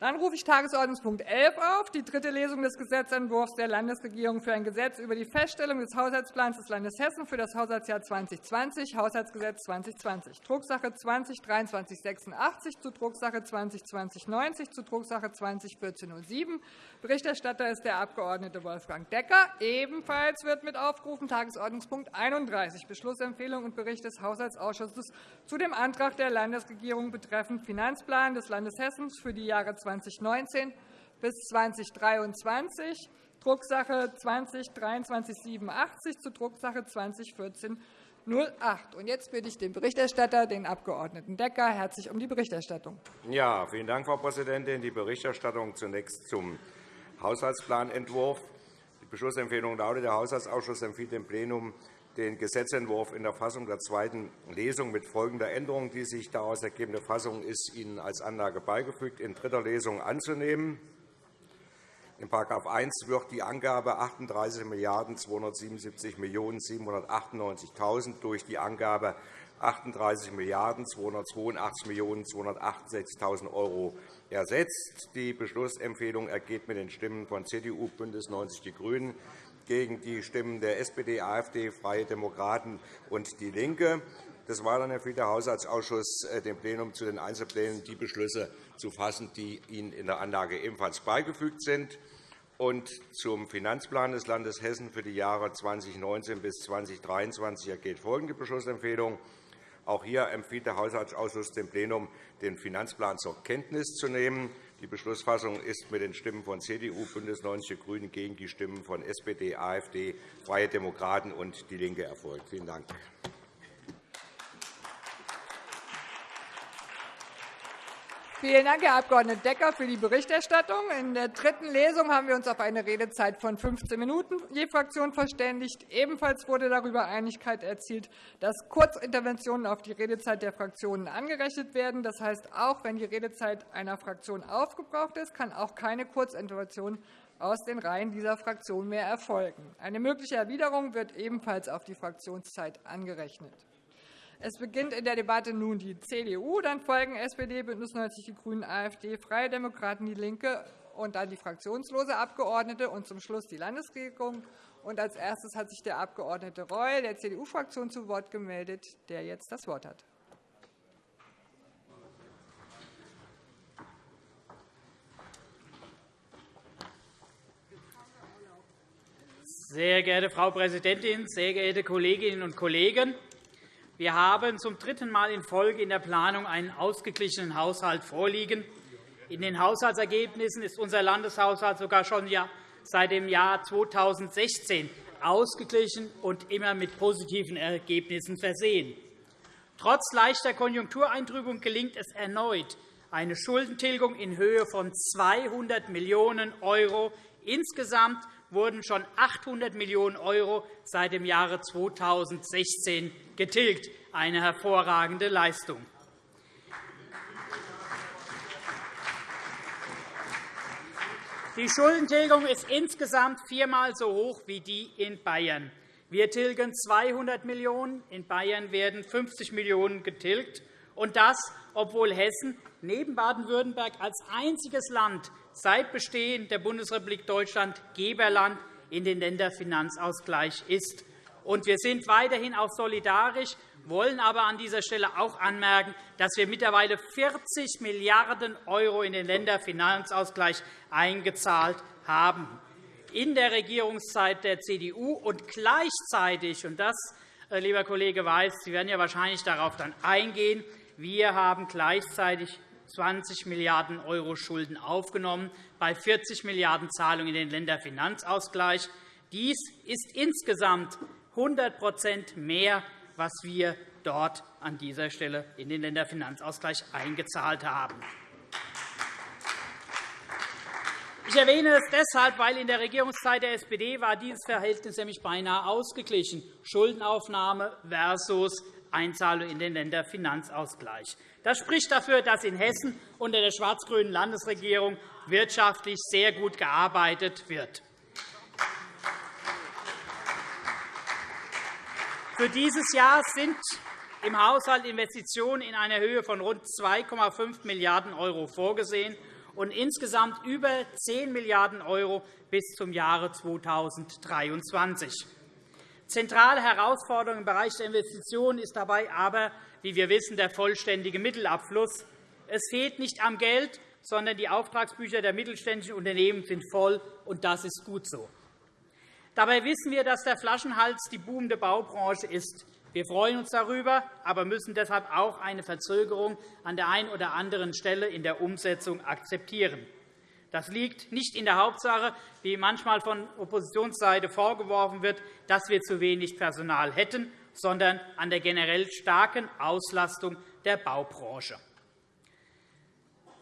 Dann rufe ich Tagesordnungspunkt 11 auf, die dritte Lesung des Gesetzentwurfs der Landesregierung für ein Gesetz über die Feststellung des Haushaltsplans des Landes Hessen für das Haushaltsjahr 2020, Haushaltsgesetz 2020, Drucksache 20-2386 zu Drucksache 20-2090 zu Drucksache 20-1407. Berichterstatter ist der Abg. Wolfgang Decker. Ebenfalls wird mit aufgerufen Tagesordnungspunkt 31, Beschlussempfehlung und Bericht des Haushaltsausschusses zu dem Antrag der Landesregierung betreffend Finanzplan des Landes Hessen für die Jahre 2019 bis 2023, Drucksache 20-2387 zu Drucksache 2014 08. Jetzt bitte ich den Berichterstatter, den Abg. Decker, herzlich um die Berichterstattung. Ja, vielen Dank, Frau Präsidentin. Die Berichterstattung zunächst zum Haushaltsplanentwurf. Die Beschlussempfehlung lautet, der Haushaltsausschuss empfiehlt dem Plenum, den Gesetzentwurf in der Fassung der zweiten Lesung mit folgender Änderung. Die sich daraus ergebende Fassung ist Ihnen als Anlage beigefügt, in dritter Lesung anzunehmen. In § 1 wird die Angabe 38.277.798.000 durch die Angabe 38.282.268.000 € ersetzt. Die Beschlussempfehlung ergeht mit den Stimmen von CDU, BÜNDNIS 90 die GRÜNEN gegen die Stimmen der SPD, AfD, Freie Demokraten und DIE LINKE. Des Weiteren empfiehlt der Haushaltsausschuss äh, dem Plenum zu den Einzelplänen die Beschlüsse zu fassen, die Ihnen in der Anlage ebenfalls beigefügt sind. Und zum Finanzplan des Landes Hessen für die Jahre 2019 bis 2023 ergeht folgende Beschlussempfehlung. Auch hier empfiehlt der Haushaltsausschuss dem Plenum, den Finanzplan zur Kenntnis zu nehmen. Die Beschlussfassung ist mit den Stimmen von CDU, BÜNDNIS 90 die GRÜNEN gegen die Stimmen von SPD, AfD, Freie Demokraten und DIE LINKE erfolgt. Vielen Dank. Vielen Dank, Herr Abg. Decker, für die Berichterstattung. In der dritten Lesung haben wir uns auf eine Redezeit von 15 Minuten je Fraktion verständigt. Ebenfalls wurde darüber Einigkeit erzielt, dass Kurzinterventionen auf die Redezeit der Fraktionen angerechnet werden. Das heißt, auch wenn die Redezeit einer Fraktion aufgebraucht ist, kann auch keine Kurzintervention aus den Reihen dieser Fraktion mehr erfolgen. Eine mögliche Erwiderung wird ebenfalls auf die Fraktionszeit angerechnet. Es beginnt in der Debatte nun die CDU, dann folgen SPD, BÜNDNIS 90 die GRÜNEN, AfD, Freie Demokraten, DIE LINKE und dann die fraktionslose Abgeordnete und zum Schluss die Landesregierung. Und als erstes hat sich der Abg. Reul der CDU-Fraktion zu Wort gemeldet, der jetzt das Wort hat. Sehr geehrte Frau Präsidentin, sehr geehrte Kolleginnen und Kollegen! Wir haben zum dritten Mal in Folge in der Planung einen ausgeglichenen Haushalt vorliegen. In den Haushaltsergebnissen ist unser Landeshaushalt sogar schon seit dem Jahr 2016 ausgeglichen und immer mit positiven Ergebnissen versehen. Trotz leichter Konjunktureintrübung gelingt es erneut, eine Schuldentilgung in Höhe von 200 Millionen € insgesamt wurden schon 800 Millionen € seit dem Jahre 2016 getilgt. Eine hervorragende Leistung. Die Schuldentilgung ist insgesamt viermal so hoch wie die in Bayern. Wir tilgen 200 Millionen €, in Bayern werden 50 Millionen € getilgt, und das, obwohl Hessen neben Baden-Württemberg als einziges Land seit Bestehen der Bundesrepublik Deutschland Geberland in den Länderfinanzausgleich ist. wir sind weiterhin auch solidarisch, wollen aber an dieser Stelle auch anmerken, dass wir mittlerweile 40 Milliarden € in den Länderfinanzausgleich eingezahlt haben. In der Regierungszeit der CDU und gleichzeitig, und das, äh, lieber Kollege Weiß, Sie werden ja wahrscheinlich darauf dann eingehen, wir haben gleichzeitig 20 Milliarden € Schulden aufgenommen, bei 40 Milliarden € Zahlungen in den Länderfinanzausgleich. Dies ist insgesamt 100% mehr, was wir dort an dieser Stelle in den Länderfinanzausgleich eingezahlt haben. Ich erwähne es deshalb, weil in der Regierungszeit der SPD war dieses Verhältnis nämlich beinahe ausgeglichen, Schuldenaufnahme versus Einzahlung in den Länderfinanzausgleich. Das spricht dafür, dass in Hessen unter der schwarz-grünen Landesregierung wirtschaftlich sehr gut gearbeitet wird. Für dieses Jahr sind im Haushalt Investitionen in einer Höhe von rund 2,5 Milliarden € vorgesehen. und insgesamt über 10 Milliarden € bis zum Jahre 2023. Zentrale Herausforderung im Bereich der Investitionen ist dabei aber, wie wir wissen, der vollständige Mittelabfluss. Es fehlt nicht am Geld, sondern die Auftragsbücher der mittelständischen Unternehmen sind voll, und das ist gut so. Dabei wissen wir, dass der Flaschenhals die boomende Baubranche ist. Wir freuen uns darüber, aber müssen deshalb auch eine Verzögerung an der einen oder anderen Stelle in der Umsetzung akzeptieren. Das liegt nicht in der Hauptsache, wie manchmal von Oppositionsseite vorgeworfen wird, dass wir zu wenig Personal hätten, sondern an der generell starken Auslastung der Baubranche.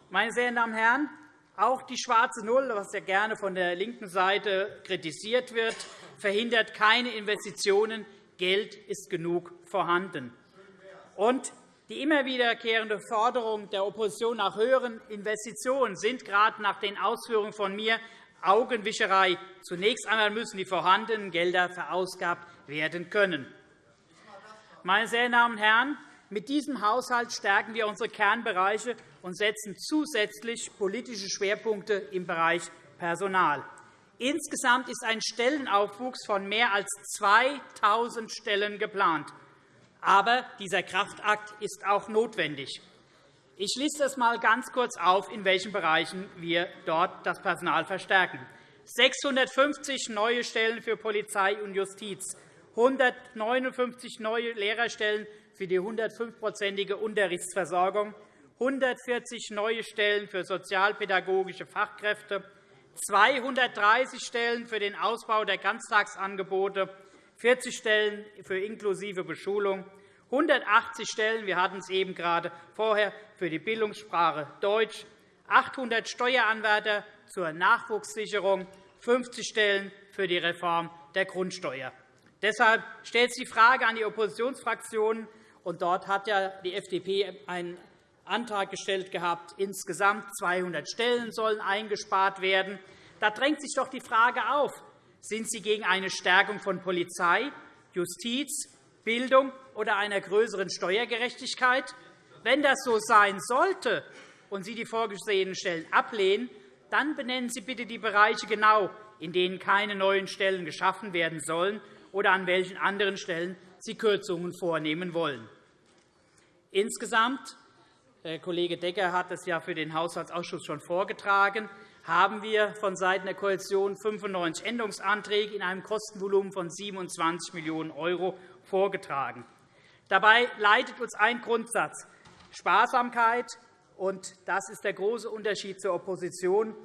Meine sehr Damen und Herren, auch die schwarze Null, was ja gerne von der linken Seite kritisiert wird, verhindert keine Investitionen. Geld ist genug vorhanden. Und die immer wiederkehrende Forderung der Opposition nach höheren Investitionen sind gerade nach den Ausführungen von mir Augenwischerei. Zunächst einmal müssen die vorhandenen Gelder verausgabt werden können. Meine sehr Damen und Herren, mit diesem Haushalt stärken wir unsere Kernbereiche und setzen zusätzlich politische Schwerpunkte im Bereich Personal. Insgesamt ist ein Stellenaufwuchs von mehr als 2.000 Stellen geplant. Aber dieser Kraftakt ist auch notwendig. Ich liste es einmal ganz kurz auf, in welchen Bereichen wir dort das Personal verstärken. 650 neue Stellen für Polizei und Justiz, 159 neue Lehrerstellen für die 105-prozentige Unterrichtsversorgung, 140 neue Stellen für sozialpädagogische Fachkräfte, 230 Stellen für den Ausbau der Ganztagsangebote, 40 Stellen für inklusive Beschulung, 180 Stellen, wir hatten es eben gerade vorher, für die Bildungssprache Deutsch, 800 Steueranwärter zur Nachwuchssicherung, 50 Stellen für die Reform der Grundsteuer. Deshalb stellt sich die Frage an die Oppositionsfraktionen, und dort hat ja die FDP einen Antrag gestellt gehabt, insgesamt 200 Stellen sollen eingespart werden. Da drängt sich doch die Frage auf, sind Sie gegen eine Stärkung von Polizei, Justiz, Bildung oder einer größeren Steuergerechtigkeit? Wenn das so sein sollte und Sie die vorgesehenen Stellen ablehnen, dann benennen Sie bitte die Bereiche genau, in denen keine neuen Stellen geschaffen werden sollen oder an welchen anderen Stellen Sie Kürzungen vornehmen wollen. Insgesamt, der Kollege Decker hat es ja für den Haushaltsausschuss schon vorgetragen, haben wir vonseiten der Koalition 95 Änderungsanträge in einem Kostenvolumen von 27 Millionen € vorgetragen. Dabei leitet uns ein Grundsatz Sparsamkeit, und das ist der große Unterschied zur Opposition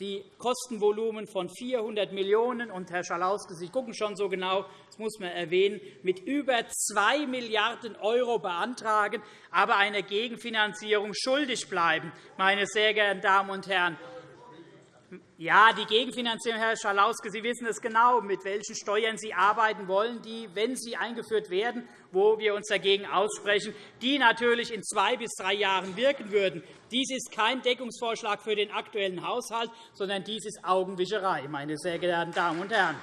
die Kostenvolumen von 400 Millionen €. Und, Herr Schalauske, Sie gucken schon so genau, das muss man erwähnen, mit über 2 Milliarden € beantragen, aber einer Gegenfinanzierung schuldig bleiben. Meine sehr geehrten Damen und Herren, ja, die Gegenfinanzierung, Herr Schalauske, Sie wissen es genau, mit welchen Steuern Sie arbeiten wollen, die, wenn sie eingeführt werden, wo wir uns dagegen aussprechen, die natürlich in zwei bis drei Jahren wirken würden. Dies ist kein Deckungsvorschlag für den aktuellen Haushalt, sondern dies ist Augenwischerei, meine sehr geehrten Damen und Herren.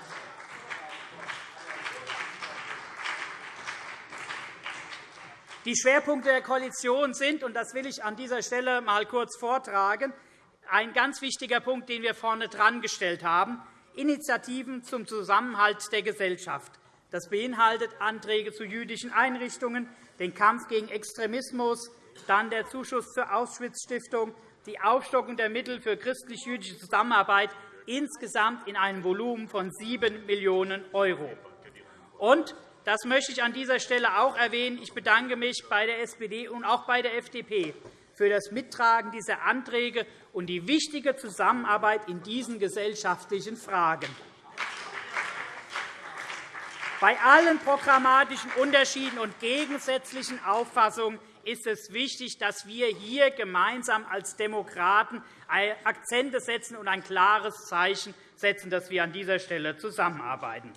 Die Schwerpunkte der Koalition sind, und das will ich an dieser Stelle einmal kurz vortragen, ein ganz wichtiger Punkt, den wir vorne dran gestellt haben, Initiativen zum Zusammenhalt der Gesellschaft. Das beinhaltet Anträge zu jüdischen Einrichtungen, den Kampf gegen Extremismus, dann der Zuschuss zur Auschwitz-Stiftung, die Aufstockung der Mittel für christlich-jüdische Zusammenarbeit insgesamt in einem Volumen von 7 Millionen €. Und das möchte ich an dieser Stelle auch erwähnen. Ich bedanke mich bei der SPD und auch bei der FDP für das Mittragen dieser Anträge und die wichtige Zusammenarbeit in diesen gesellschaftlichen Fragen. Bei allen programmatischen Unterschieden und gegensätzlichen Auffassungen ist es wichtig, dass wir hier gemeinsam als Demokraten Akzente setzen und ein klares Zeichen setzen, dass wir an dieser Stelle zusammenarbeiten.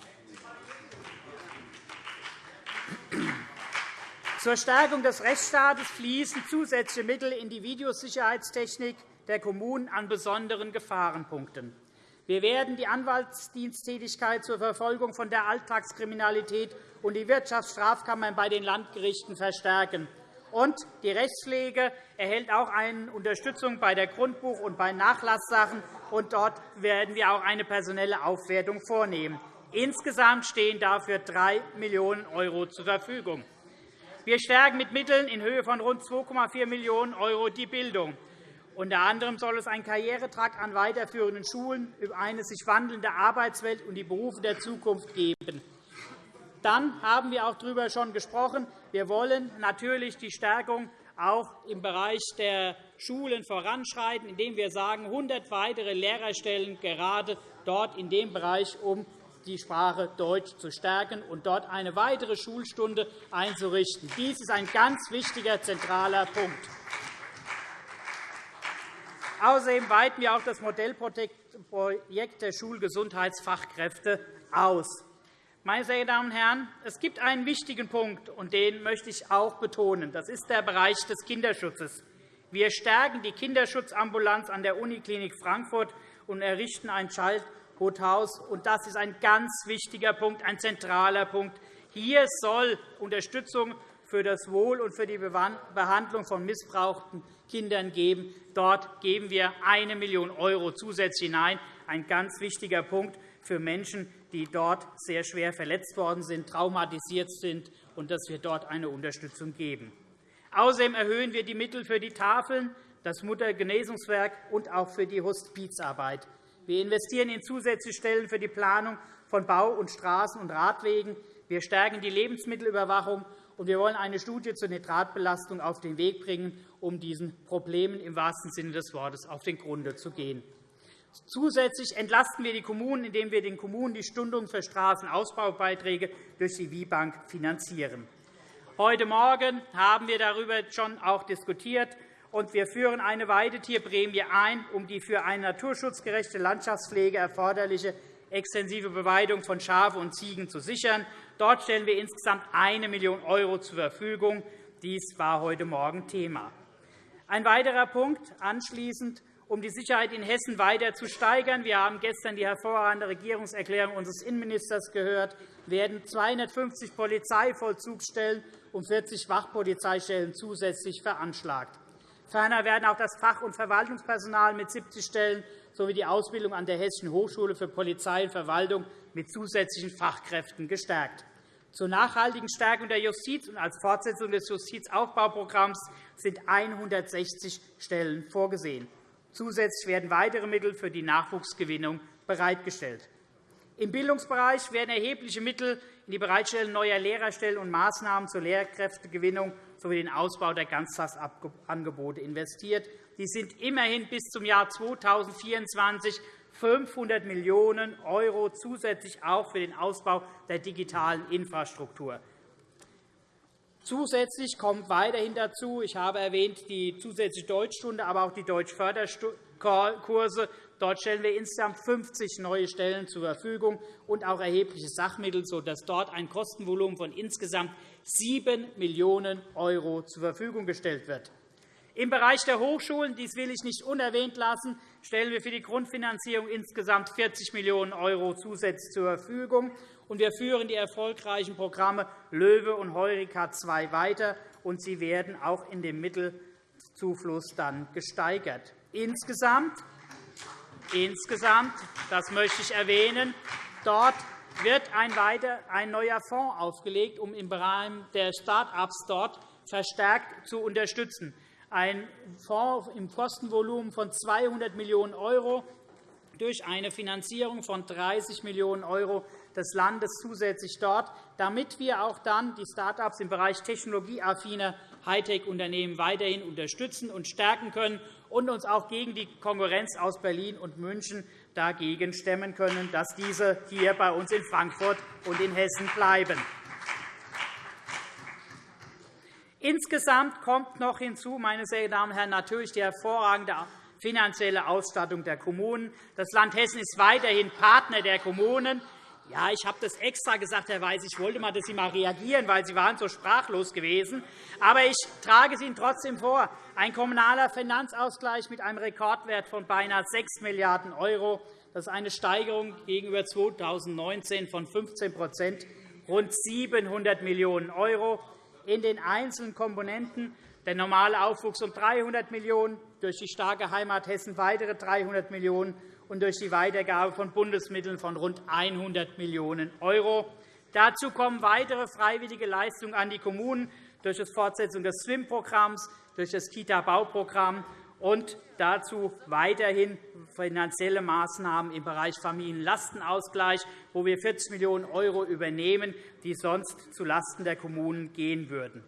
Zur Stärkung des Rechtsstaates fließen zusätzliche Mittel in die Videosicherheitstechnik der Kommunen an besonderen Gefahrenpunkten. Wir werden die Anwaltsdiensttätigkeit zur Verfolgung von der Alltagskriminalität und die Wirtschaftsstrafkammern bei den Landgerichten verstärken. Und die Rechtspflege erhält auch eine Unterstützung bei der Grundbuch- und bei Nachlasssachen. Und dort werden wir auch eine personelle Aufwertung vornehmen. Insgesamt stehen dafür 3 Millionen € zur Verfügung. Wir stärken mit Mitteln in Höhe von rund 2,4 Millionen € die Bildung. Unter anderem soll es einen Karrieretrakt an weiterführenden Schulen über eine sich wandelnde Arbeitswelt und die Berufe der Zukunft geben. Dann haben wir auch darüber schon gesprochen. Wir wollen natürlich die Stärkung auch im Bereich der Schulen voranschreiten, indem wir sagen, 100 weitere Lehrerstellen gerade dort in dem Bereich, um die Sprache Deutsch zu stärken und dort eine weitere Schulstunde einzurichten. Dies ist ein ganz wichtiger, zentraler Punkt. Außerdem weiten wir auch das Modellprojekt der Schulgesundheitsfachkräfte aus. Meine sehr Damen und Herren, es gibt einen wichtigen Punkt, und den möchte ich auch betonen. Das ist der Bereich des Kinderschutzes. Wir stärken die Kinderschutzambulanz an der Uniklinik Frankfurt und errichten ein Childhood-Haus. Das ist ein ganz wichtiger Punkt, ein zentraler Punkt. Hier soll Unterstützung für das Wohl und für die Behandlung von missbrauchten Kindern geben. Dort geben wir 1 Million € zusätzlich hinein. Ein ganz wichtiger Punkt für Menschen, die dort sehr schwer verletzt worden sind, traumatisiert sind, und dass wir dort eine Unterstützung geben. Außerdem erhöhen wir die Mittel für die Tafeln, das Muttergenesungswerk und auch für die Hospizarbeit. Wir investieren in zusätzliche Stellen für die Planung von Bau- und Straßen- und Radwegen. Wir stärken die Lebensmittelüberwachung, und wir wollen eine Studie zur Nitratbelastung auf den Weg bringen, um diesen Problemen im wahrsten Sinne des Wortes auf den Grund zu gehen. Zusätzlich entlasten wir die Kommunen, indem wir den Kommunen die Stundung für Straßenausbaubeiträge durch die WIBank finanzieren. Heute Morgen haben wir darüber schon auch diskutiert, und wir führen eine Weidetierprämie ein, um die für eine naturschutzgerechte Landschaftspflege erforderliche extensive Beweidung von Schafen und Ziegen zu sichern. Dort stellen wir insgesamt 1 Million € zur Verfügung. Dies war heute Morgen Thema. Ein weiterer Punkt anschließend um die Sicherheit in Hessen weiter zu steigern. Wir haben gestern die hervorragende Regierungserklärung unseres Innenministers gehört. werden 250 Polizeivollzugsstellen und 40 Wachpolizeistellen zusätzlich veranschlagt. Ferner werden auch das Fach- und Verwaltungspersonal mit 70 Stellen sowie die Ausbildung an der Hessischen Hochschule für Polizei und Verwaltung mit zusätzlichen Fachkräften gestärkt. Zur nachhaltigen Stärkung der Justiz und als Fortsetzung des Justizaufbauprogramms sind 160 Stellen vorgesehen. Zusätzlich werden weitere Mittel für die Nachwuchsgewinnung bereitgestellt. Im Bildungsbereich werden erhebliche Mittel in die Bereitstellung neuer Lehrerstellen und Maßnahmen zur Lehrkräftegewinnung sowie den Ausbau der Ganztagsangebote investiert. Die sind immerhin bis zum Jahr 2024 500 Millionen € zusätzlich auch für den Ausbau der digitalen Infrastruktur. Zusätzlich kommt weiterhin dazu, ich habe erwähnt, die zusätzliche Deutschstunde, aber auch die Deutschförderkurse. Dort stellen wir insgesamt 50 neue Stellen zur Verfügung und auch erhebliche Sachmittel, sodass dort ein Kostenvolumen von insgesamt 7 Millionen € zur Verfügung gestellt wird. Im Bereich der Hochschulen, dies will ich nicht unerwähnt lassen, stellen wir für die Grundfinanzierung insgesamt 40 Millionen € zusätzlich zur Verfügung und wir führen die erfolgreichen Programme LOEWE und Heureka II weiter, und sie werden auch in dem Mittelzufluss dann gesteigert. Insgesamt, insgesamt das möchte ich erwähnen, dort wird ein, weiter, ein neuer Fonds aufgelegt, um im Bereich der Start-ups dort verstärkt zu unterstützen. Ein Fonds im Kostenvolumen von 200 Millionen € durch eine Finanzierung von 30 Millionen € des Landes zusätzlich dort, damit wir auch dann die Start-ups im Bereich technologieaffiner Hightech-Unternehmen weiterhin unterstützen und stärken können und uns auch gegen die Konkurrenz aus Berlin und München dagegen stemmen können, dass diese hier bei uns in Frankfurt und in Hessen bleiben. Insgesamt kommt noch hinzu, meine sehr Damen und Herren, natürlich die hervorragende finanzielle Ausstattung der Kommunen. Das Land Hessen ist weiterhin Partner der Kommunen. Ja, ich habe das extra gesagt, Herr Weiß. Ich wollte mal, dass Sie mal reagieren, weil Sie waren so sprachlos gewesen. Aber ich trage es Ihnen trotzdem vor. Ein kommunaler Finanzausgleich mit einem Rekordwert von beinahe 6 Milliarden €. Das ist eine Steigerung gegenüber 2019 von 15% rund 700 Millionen €. In den einzelnen Komponenten. Der normale Aufwuchs um 300 Millionen €, durch die starke Heimat Hessen weitere 300 Millionen € und durch die Weitergabe von Bundesmitteln von rund 100 Millionen €. Dazu kommen weitere freiwillige Leistungen an die Kommunen durch die Fortsetzung des SWIM-Programms, durch das Kita-Bauprogramm und dazu weiterhin finanzielle Maßnahmen im Bereich Familienlastenausgleich, wo wir 40 Millionen € übernehmen, die sonst zulasten der Kommunen gehen würden.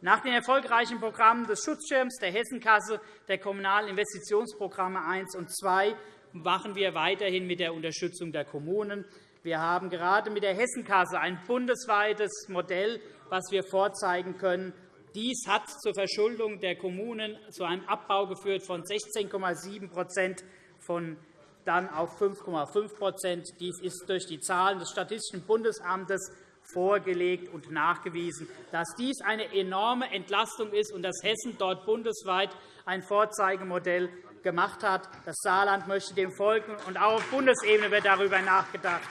Nach den erfolgreichen Programmen des Schutzschirms, der Hessenkasse, der Kommunalen Investitionsprogramme 1 und 2 machen wir weiterhin mit der Unterstützung der Kommunen. Wir haben gerade mit der Hessenkasse ein bundesweites Modell, das wir vorzeigen können. Dies hat zur Verschuldung der Kommunen zu einem Abbau geführt von 16,7% von dann auf 5,5% Dies ist durch die Zahlen des Statistischen Bundesamtes vorgelegt und nachgewiesen, dass dies eine enorme Entlastung ist und dass Hessen dort bundesweit ein Vorzeigemodell gemacht hat. Das Saarland möchte dem folgen, und auch auf Bundesebene wird darüber nachgedacht.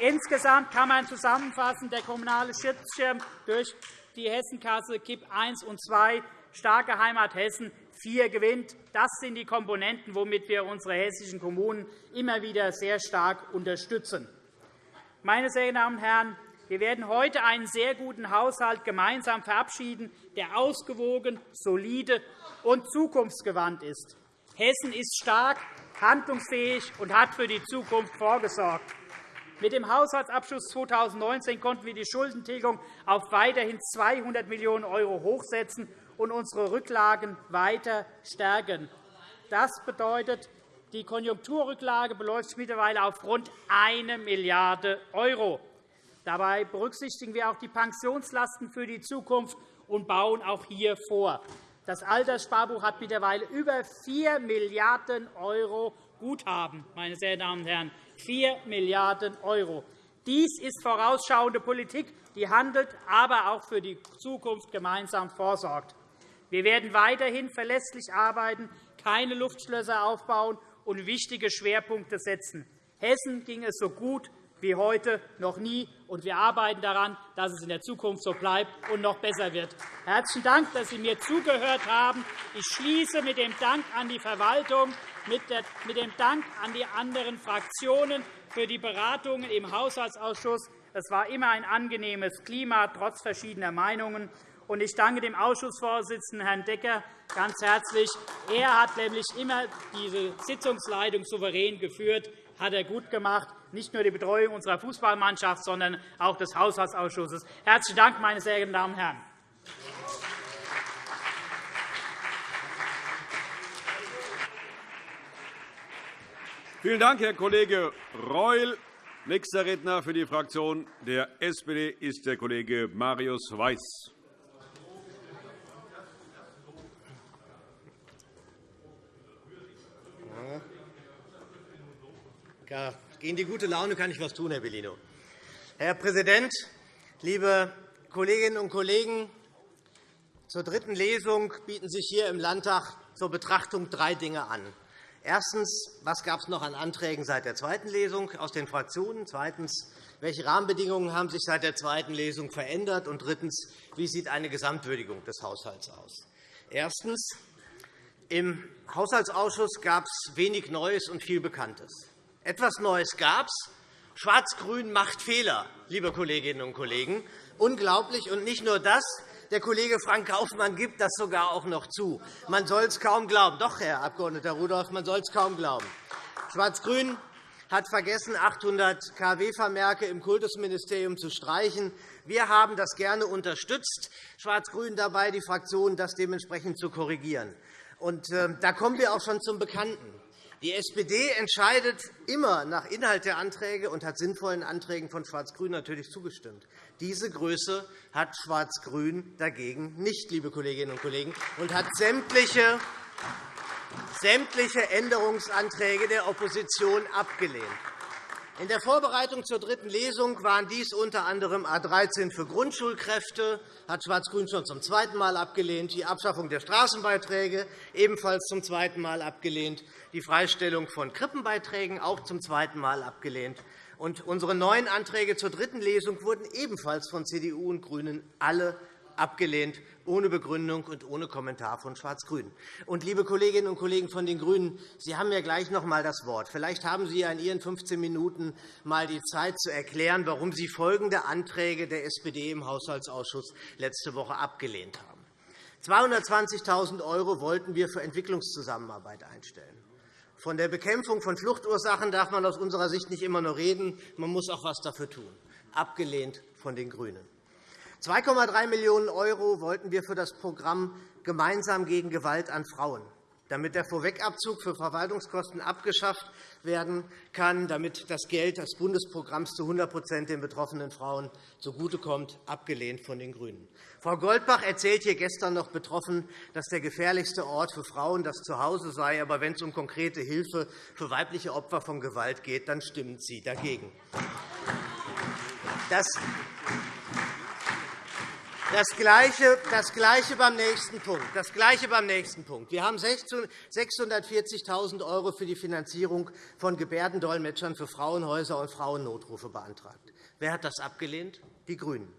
Insgesamt kann man zusammenfassen, der kommunale Schutzschirm durch die Hessenkasse KIP I und II, starke Heimat Hessen 4 gewinnt. Das sind die Komponenten, womit wir unsere hessischen Kommunen immer wieder sehr stark unterstützen. Meine sehr Damen und Herren, wir werden heute einen sehr guten Haushalt gemeinsam verabschieden, der ausgewogen, solide und zukunftsgewandt ist. Hessen ist stark, handlungsfähig und hat für die Zukunft vorgesorgt. Mit dem Haushaltsabschluss 2019 konnten wir die Schuldentilgung auf weiterhin 200 Millionen € hochsetzen und unsere Rücklagen weiter stärken. Das bedeutet, die Konjunkturrücklage beläuft sich mittlerweile auf rund 1 Milliarde €. Dabei berücksichtigen wir auch die Pensionslasten für die Zukunft und bauen auch hier vor. Das Alterssparbuch hat mittlerweile über 4 Milliarden € Guthaben. Meine sehr Damen und Herren. 4 Milliarden €. Dies ist vorausschauende Politik, die handelt, aber auch für die Zukunft gemeinsam vorsorgt. Wir werden weiterhin verlässlich arbeiten, keine Luftschlösser aufbauen und wichtige Schwerpunkte setzen. Hessen ging es so gut wie heute noch nie, und wir arbeiten daran, dass es in der Zukunft so bleibt und noch besser wird. Herzlichen Dank, dass Sie mir zugehört haben. Ich schließe mit dem Dank an die Verwaltung mit dem Dank an die anderen Fraktionen für die Beratungen im Haushaltsausschuss. Es war immer ein angenehmes Klima, trotz verschiedener Meinungen. Ich danke dem Ausschussvorsitzenden, Herrn Decker, ganz herzlich. Er hat nämlich immer diese Sitzungsleitung souverän geführt. Hat er gut gemacht, nicht nur die Betreuung unserer Fußballmannschaft, sondern auch des Haushaltsausschusses. Herzlichen Dank, meine sehr geehrten Damen und Herren. Vielen Dank, Herr Kollege Reul. Nächster Redner für die Fraktion der SPD ist der Kollege Marius Weiß. Ja, gegen die gute Laune kann ich etwas tun, Herr Bellino. Herr Präsident, liebe Kolleginnen und Kollegen! Zur dritten Lesung bieten sich hier im Landtag zur Betrachtung drei Dinge an. Erstens, was gab es noch an Anträgen seit der zweiten Lesung aus den Fraktionen? Zweitens, welche Rahmenbedingungen haben sich seit der zweiten Lesung verändert? Und drittens, wie sieht eine Gesamtwürdigung des Haushalts aus? Erstens. Im Haushaltsausschuss gab es wenig Neues und viel Bekanntes. Etwas Neues gab es. Schwarz-Grün macht Fehler, liebe Kolleginnen und Kollegen. Unglaublich. Und nicht nur das. Der Kollege Frank Kaufmann gibt das sogar auch noch zu. Man soll es kaum glauben. Doch, Herr Abg. Rudolph, man soll es kaum glauben. Schwarz-Grün hat vergessen, 800 kW-Vermerke im Kultusministerium zu streichen. Wir haben das gerne unterstützt, Schwarz-Grün dabei, die Fraktion das dementsprechend zu korrigieren. Und, äh, da kommen wir auch schon zum Bekannten. Die SPD entscheidet immer nach Inhalt der Anträge und hat sinnvollen Anträgen von Schwarz-Grün natürlich zugestimmt. Diese Größe hat Schwarz-Grün dagegen nicht, liebe Kolleginnen und Kollegen, und hat sämtliche sämtliche Änderungsanträge der Opposition abgelehnt. In der Vorbereitung zur dritten Lesung waren dies unter anderem A 13 für Grundschulkräfte, hat Schwarz-Grün schon zum zweiten Mal abgelehnt, die Abschaffung der Straßenbeiträge ebenfalls zum zweiten Mal abgelehnt, die Freistellung von Krippenbeiträgen auch zum zweiten Mal abgelehnt Und unsere neuen Anträge zur dritten Lesung wurden ebenfalls von CDU und GRÜNEN alle abgelehnt, ohne Begründung und ohne Kommentar von Schwarz-Grün. Liebe Kolleginnen und Kollegen von den GRÜNEN, Sie haben ja gleich noch einmal das Wort. Vielleicht haben Sie in Ihren 15 Minuten einmal die Zeit, zu erklären, warum Sie folgende Anträge der SPD im Haushaltsausschuss letzte Woche abgelehnt haben. 220.000 € wollten wir für Entwicklungszusammenarbeit einstellen. Von der Bekämpfung von Fluchtursachen darf man aus unserer Sicht nicht immer nur reden. Man muss auch etwas dafür tun. Abgelehnt von den GRÜNEN. 2,3 Millionen € wollten wir für das Programm Gemeinsam gegen Gewalt an Frauen damit der Vorwegabzug für Verwaltungskosten abgeschafft werden kann, damit das Geld des Bundesprogramms zu 100% den betroffenen Frauen zugutekommt, abgelehnt von den GRÜNEN. Frau Goldbach erzählt hier gestern noch betroffen, dass der gefährlichste Ort für Frauen das Zuhause sei. Aber wenn es um konkrete Hilfe für weibliche Opfer von Gewalt geht, dann stimmt sie dagegen. Das das Gleiche, das Gleiche beim nächsten Punkt. Das Gleiche beim nächsten Punkt. Wir haben 640.000 € für die Finanzierung von Gebärdendolmetschern für Frauenhäuser und Frauennotrufe beantragt. Wer hat das abgelehnt? Die GRÜNEN.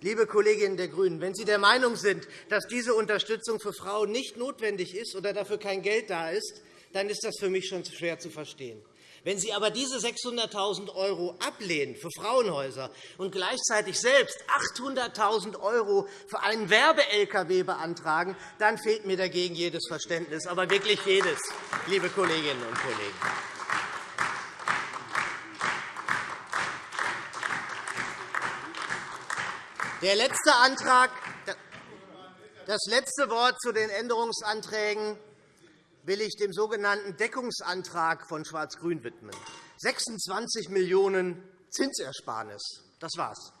Liebe Kolleginnen der GRÜNEN, wenn Sie der Meinung sind, dass diese Unterstützung für Frauen nicht notwendig ist oder dafür kein Geld da ist, dann ist das für mich schon schwer zu verstehen. Wenn Sie aber diese 600.000 € ablehnen für Frauenhäuser und gleichzeitig selbst 800.000 € für einen Werbe-LKW beantragen, dann fehlt mir dagegen jedes Verständnis, aber wirklich jedes, liebe Kolleginnen und Kollegen. Der letzte Antrag, das letzte Wort zu den Änderungsanträgen will ich dem sogenannten Deckungsantrag von Schwarz-Grün widmen. 26 Millionen € Zinsersparnis. Das war's.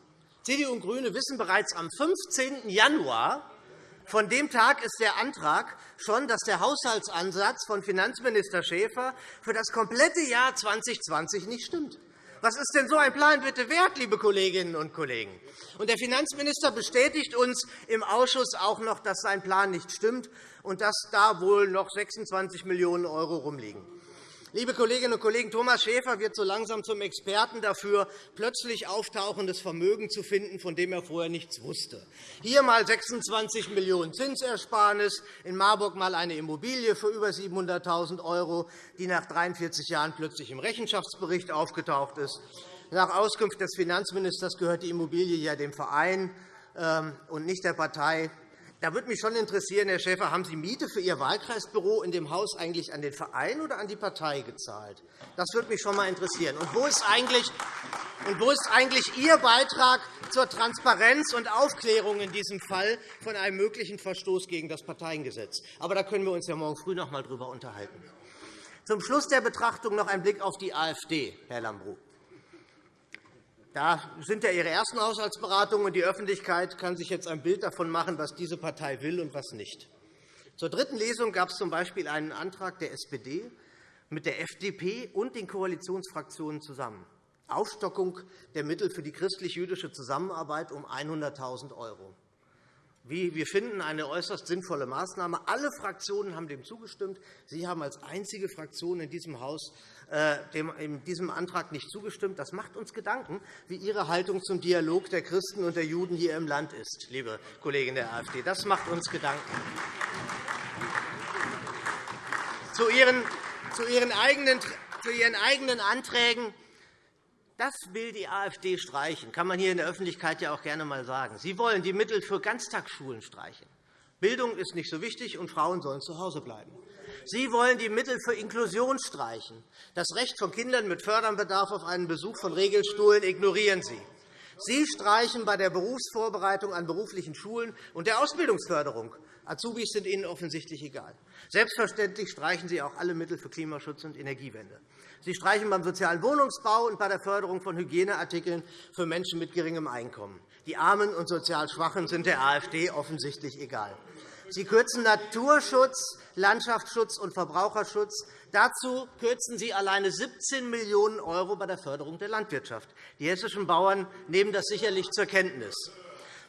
CDU und GRÜNE wissen bereits am 15. Januar, von dem Tag ist der Antrag schon, dass der Haushaltsansatz von Finanzminister Schäfer für das komplette Jahr 2020 nicht stimmt. Was ist denn so ein Plan bitte wert, liebe Kolleginnen und Kollegen? Und der Finanzminister bestätigt uns im Ausschuss auch noch, dass sein Plan nicht stimmt und dass da wohl noch 26 Millionen € rumliegen. Liebe Kolleginnen und Kollegen, Thomas Schäfer wird so langsam zum Experten dafür, plötzlich auftauchendes Vermögen zu finden, von dem er vorher nichts wusste. Hier einmal 26 Millionen € Zinsersparnis, in Marburg einmal eine Immobilie für über 700.000 €, die nach 43 Jahren plötzlich im Rechenschaftsbericht aufgetaucht ist. Nach Auskunft des Finanzministers gehört die Immobilie ja dem Verein ähm, und nicht der Partei. Da würde mich schon interessieren, Herr Schäfer, haben Sie Miete für Ihr Wahlkreisbüro in dem Haus eigentlich an den Verein oder an die Partei gezahlt? Das würde mich schon einmal interessieren. Und wo ist eigentlich, und wo ist eigentlich Ihr Beitrag zur Transparenz und Aufklärung in diesem Fall von einem möglichen Verstoß gegen das Parteiengesetz? Aber da können wir uns ja morgen früh noch einmal darüber unterhalten. Zum Schluss der Betrachtung noch ein Blick auf die AfD, Herr Lambrou. Da sind ja Ihre ersten Haushaltsberatungen, und die Öffentlichkeit kann sich jetzt ein Bild davon machen, was diese Partei will und was nicht. Zur dritten Lesung gab es z.B. einen Antrag der SPD mit der FDP und den Koalitionsfraktionen zusammen. Aufstockung der Mittel für die christlich-jüdische Zusammenarbeit um 100.000 €. Wir finden eine äußerst sinnvolle Maßnahme. Alle Fraktionen haben dem zugestimmt. Sie haben als einzige Fraktion in diesem Haus äh, diesem Antrag nicht zugestimmt. Das macht uns Gedanken, wie Ihre Haltung zum Dialog der Christen und der Juden hier im Land ist, liebe Kollegen der AfD. Das macht uns Gedanken. Zu Ihren eigenen Anträgen. Das will die AfD streichen. Das kann man hier in der Öffentlichkeit ja auch gerne einmal sagen. Sie wollen die Mittel für Ganztagsschulen streichen. Bildung ist nicht so wichtig, und Frauen sollen zu Hause bleiben. Sie wollen die Mittel für Inklusion streichen. Das Recht von Kindern mit Förderbedarf auf einen Besuch von Regelstuhlen ignorieren Sie. Sie streichen bei der Berufsvorbereitung an beruflichen Schulen und der Ausbildungsförderung. Azubis sind Ihnen offensichtlich egal. Selbstverständlich streichen Sie auch alle Mittel für Klimaschutz und Energiewende. Sie streichen beim sozialen Wohnungsbau und bei der Förderung von Hygieneartikeln für Menschen mit geringem Einkommen. Die Armen und sozial Schwachen sind der AfD offensichtlich egal. Sie kürzen Naturschutz, Landschaftsschutz und Verbraucherschutz. Dazu kürzen Sie alleine 17 Millionen € bei der Förderung der Landwirtschaft. Die hessischen Bauern nehmen das sicherlich zur Kenntnis.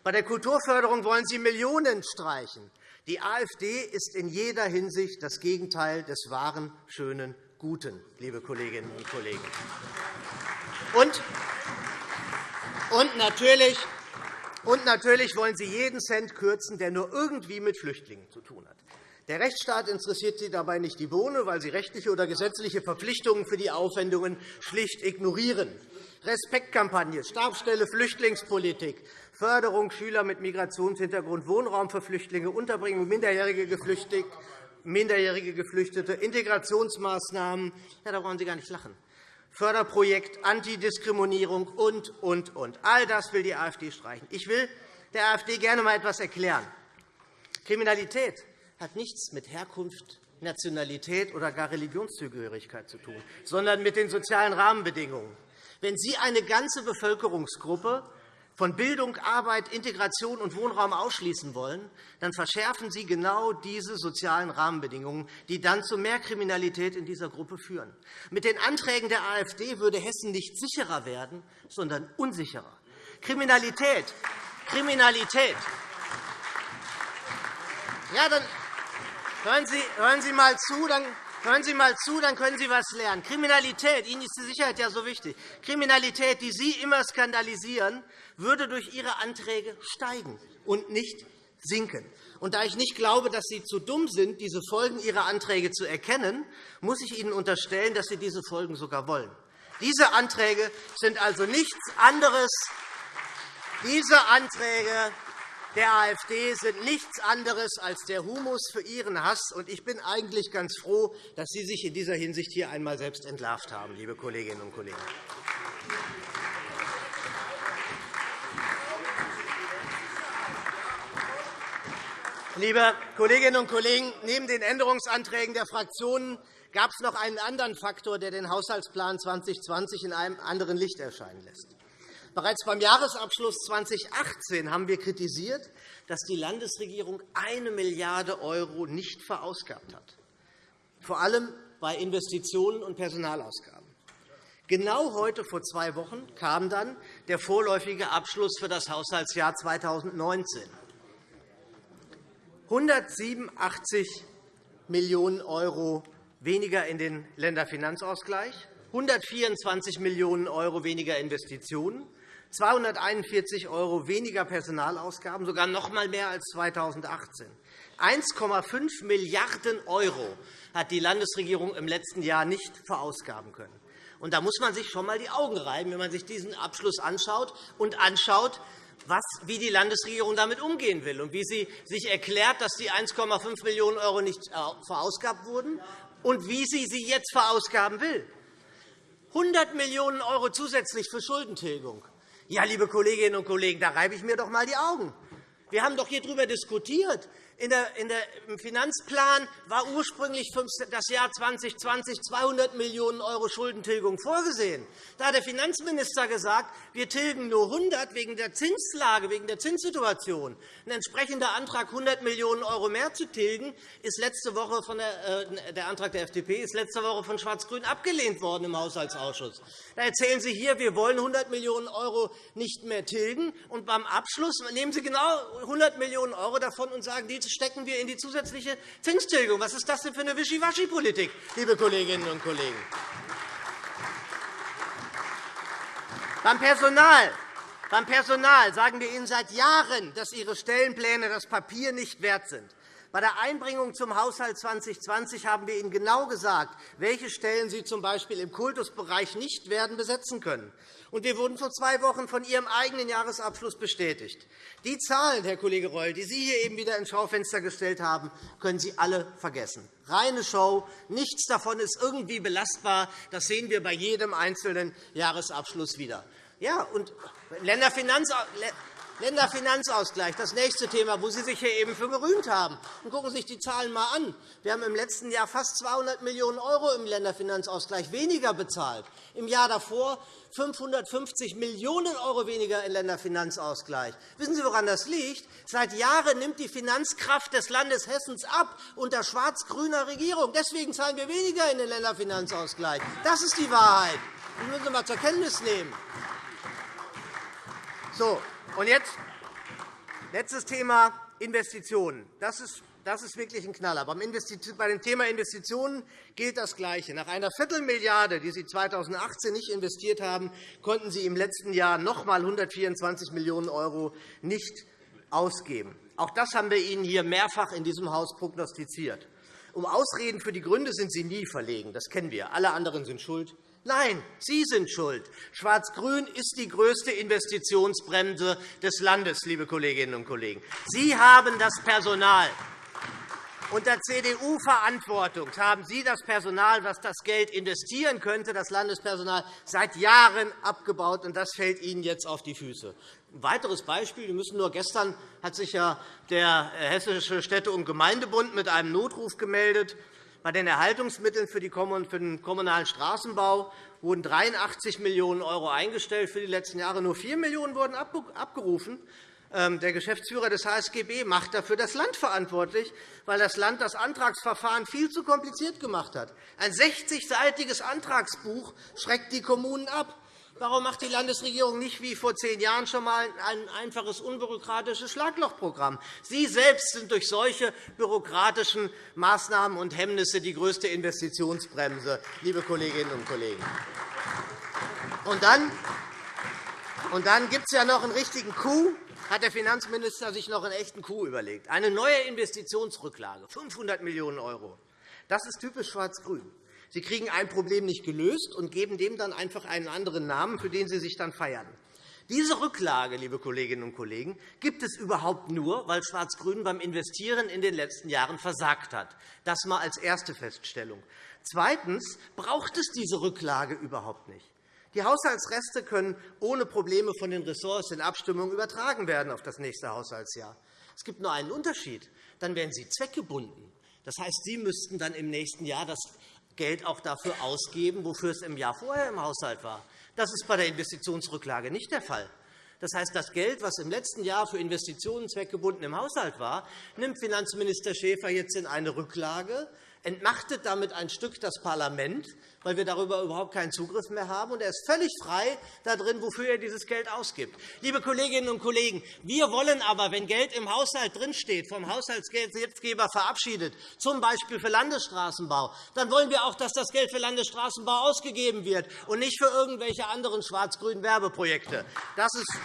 Bei der Kulturförderung wollen Sie Millionen streichen. Die AfD ist in jeder Hinsicht das Gegenteil des wahren, schönen, Guten, liebe Kolleginnen und Kollegen. Und, und, natürlich, und natürlich wollen Sie jeden Cent kürzen, der nur irgendwie mit Flüchtlingen zu tun hat. Der Rechtsstaat interessiert Sie dabei nicht die Bohne, weil Sie rechtliche oder gesetzliche Verpflichtungen für die Aufwendungen schlicht ignorieren. Respektkampagne, Stabsstelle Flüchtlingspolitik, Förderung Schüler mit Migrationshintergrund, Wohnraum für Flüchtlinge, Unterbringung minderjährige Geflüchtete, minderjährige Geflüchtete Integrationsmaßnahmen. Ja, da brauchen Sie gar nicht lachen. Förderprojekt Antidiskriminierung und, und, und. All das will die AfD streichen. Ich will der AfD gerne einmal etwas erklären. Kriminalität hat nichts mit Herkunft, Nationalität oder gar Religionszugehörigkeit zu tun, sondern mit den sozialen Rahmenbedingungen. Wenn Sie eine ganze Bevölkerungsgruppe von Bildung, Arbeit, Integration und Wohnraum ausschließen wollen, dann verschärfen Sie genau diese sozialen Rahmenbedingungen, die dann zu mehr Kriminalität in dieser Gruppe führen. Mit den Anträgen der AfD würde Hessen nicht sicherer werden, sondern unsicherer. Kriminalität, Kriminalität. Ja, dann Hören Sie, hören Sie mal zu, dann Hören Sie mal zu, dann können Sie etwas lernen. Kriminalität, Ihnen ist die Sicherheit ja so wichtig. Kriminalität, die Sie immer skandalisieren, würde durch Ihre Anträge steigen und nicht sinken. Und da ich nicht glaube, dass Sie zu dumm sind, diese Folgen Ihrer Anträge zu erkennen, muss ich Ihnen unterstellen, dass Sie diese Folgen sogar wollen. Diese Anträge sind also nichts anderes. Diese Anträge der AfD sind nichts anderes als der Humus für ihren Hass. Ich bin eigentlich ganz froh, dass Sie sich in dieser Hinsicht hier einmal selbst entlarvt haben, liebe Kolleginnen und Kollegen. Liebe Kolleginnen und Kollegen, neben den Änderungsanträgen der Fraktionen gab es noch einen anderen Faktor, der den Haushaltsplan 2020 in einem anderen Licht erscheinen lässt. Bereits beim Jahresabschluss 2018 haben wir kritisiert, dass die Landesregierung 1 Milliarde € nicht verausgabt hat, vor allem bei Investitionen und Personalausgaben. Genau heute vor zwei Wochen kam dann der vorläufige Abschluss für das Haushaltsjahr 2019. 187 Millionen € weniger in den Länderfinanzausgleich, 124 Millionen € weniger Investitionen, 241 € weniger Personalausgaben, sogar noch einmal mehr als 2018. 1,5 Milliarden € hat die Landesregierung im letzten Jahr nicht verausgaben können. Und da muss man sich schon einmal die Augen reiben, wenn man sich diesen Abschluss anschaut und anschaut, was, wie die Landesregierung damit umgehen will und wie sie sich erklärt, dass die 1,5 Millionen € nicht äh, verausgabt wurden und wie sie sie jetzt verausgaben will. 100 Millionen € zusätzlich für Schuldentilgung. Ja, liebe Kolleginnen und Kollegen, da reibe ich mir doch einmal die Augen. Wir haben doch hier darüber diskutiert. In der, in der, Im Finanzplan war ursprünglich für das Jahr 2020 200 Millionen € Schuldentilgung vorgesehen. Da hat der Finanzminister gesagt, wir tilgen nur 100 wegen der Zinslage, wegen der Zinssituation. Ein entsprechender Antrag, 100 Millionen € mehr zu tilgen, ist letzte Woche von der, äh, der Antrag der FDP ist letzte Woche von Schwarz-Grün abgelehnt worden im Haushaltsausschuss. Da erzählen Sie hier, wir wollen 100 Millionen € nicht mehr tilgen, und beim Abschluss nehmen Sie genau 100 Millionen € davon und sagen, die stecken wir in die zusätzliche Zinstilgung. Was ist das denn für eine Wischiwaschi-Politik, liebe Kolleginnen und Kollegen? Beim Personal beim Personal sagen wir Ihnen seit Jahren, dass Ihre Stellenpläne das Papier nicht wert sind. Bei der Einbringung zum Haushalt 2020 haben wir Ihnen genau gesagt, welche Stellen Sie z. B. im Kultusbereich nicht werden besetzen können. Und wir wurden vor zwei Wochen von Ihrem eigenen Jahresabschluss bestätigt. Die Zahlen, Herr Kollege Reul, die Sie hier eben wieder ins Schaufenster gestellt haben, können Sie alle vergessen. Reine Show. Nichts davon ist irgendwie belastbar. Das sehen wir bei jedem einzelnen Jahresabschluss wieder. Ja, und Länderfinanzausgleich Länderfinanzausgleich, das nächste Thema, wo Sie sich hier eben für gerühmt haben. Und gucken Sie sich die Zahlen einmal an. Wir haben im letzten Jahr fast 200 Millionen € im Länderfinanzausgleich weniger bezahlt. Im Jahr davor 550 Millionen € weniger im Länderfinanzausgleich. Wissen Sie, woran das liegt? Seit Jahren nimmt die Finanzkraft des Landes Hessens ab unter schwarz-grüner Regierung. Deswegen zahlen wir weniger in den Länderfinanzausgleich. Das ist die Wahrheit. Das müssen Sie einmal zur Kenntnis nehmen. So, und jetzt letztes Thema Investitionen. Das ist Das ist wirklich ein Knaller. Bei dem Thema Investitionen gilt das Gleiche. Nach einer Viertelmilliarde, die Sie 2018 nicht investiert haben, konnten Sie im letzten Jahr noch einmal 124 Millionen € nicht ausgeben. Auch das haben wir Ihnen hier mehrfach in diesem Haus prognostiziert. Um Ausreden für die Gründe sind Sie nie verlegen. Das kennen wir. Alle anderen sind schuld. Nein, Sie sind schuld. Schwarz-Grün ist die größte Investitionsbremse des Landes, liebe Kolleginnen und Kollegen. Sie haben das Personal. Unter CDU-Verantwortung haben Sie das Personal, das das Geld investieren könnte, das Landespersonal, seit Jahren abgebaut, und das fällt Ihnen jetzt auf die Füße. Ein weiteres Beispiel. Wir müssen nur gestern hat sich ja der Hessische Städte- und Gemeindebund mit einem Notruf gemeldet. Bei den Erhaltungsmitteln für den kommunalen Straßenbau wurden 83 Millionen € eingestellt für die letzten Jahre. Nur 4 Millionen € wurden abgerufen. Ähm, der Geschäftsführer des HSGB macht dafür das Land verantwortlich, weil das Land das Antragsverfahren viel zu kompliziert gemacht hat. Ein 60-seitiges Antragsbuch schreckt die Kommunen ab. Warum macht die Landesregierung nicht wie vor zehn Jahren schon einmal ein einfaches, unbürokratisches Schlaglochprogramm? Sie selbst sind durch solche bürokratischen Maßnahmen und Hemmnisse die größte Investitionsbremse, liebe Kolleginnen und Kollegen. Und dann, und dann gibt es ja noch einen richtigen Coup. Hat der Finanzminister sich noch einen echten Coup überlegt? Eine neue Investitionsrücklage, 500 Millionen €. Das ist typisch Schwarz-Grün. Sie kriegen ein Problem nicht gelöst und geben dem dann einfach einen anderen Namen, für den Sie sich dann feiern. Diese Rücklage, liebe Kolleginnen und Kollegen, gibt es überhaupt nur, weil Schwarz-Grün beim Investieren in den letzten Jahren versagt hat. Das einmal als erste Feststellung. Zweitens braucht es diese Rücklage überhaupt nicht. Die Haushaltsreste können ohne Probleme von den Ressorts in Abstimmung übertragen werden auf das nächste Haushaltsjahr. Es gibt nur einen Unterschied. Dann werden sie zweckgebunden. Das heißt, Sie müssten dann im nächsten Jahr das Geld auch dafür ausgeben, wofür es im Jahr vorher im Haushalt war. Das ist bei der Investitionsrücklage nicht der Fall. Das heißt, das Geld, das im letzten Jahr für Investitionen zweckgebunden im Haushalt war, nimmt Finanzminister Schäfer jetzt in eine Rücklage, entmachtet damit ein Stück das Parlament, weil wir darüber überhaupt keinen Zugriff mehr haben. Und er ist völlig frei darin, wofür er dieses Geld ausgibt. Liebe Kolleginnen und Kollegen, wir wollen aber, wenn Geld im Haushalt drinsteht, vom Haushaltsgeldgeber verabschiedet, z. B. für Landesstraßenbau, dann wollen wir auch, dass das Geld für Landesstraßenbau ausgegeben wird und nicht für irgendwelche anderen schwarz-grünen Werbeprojekte. Das ist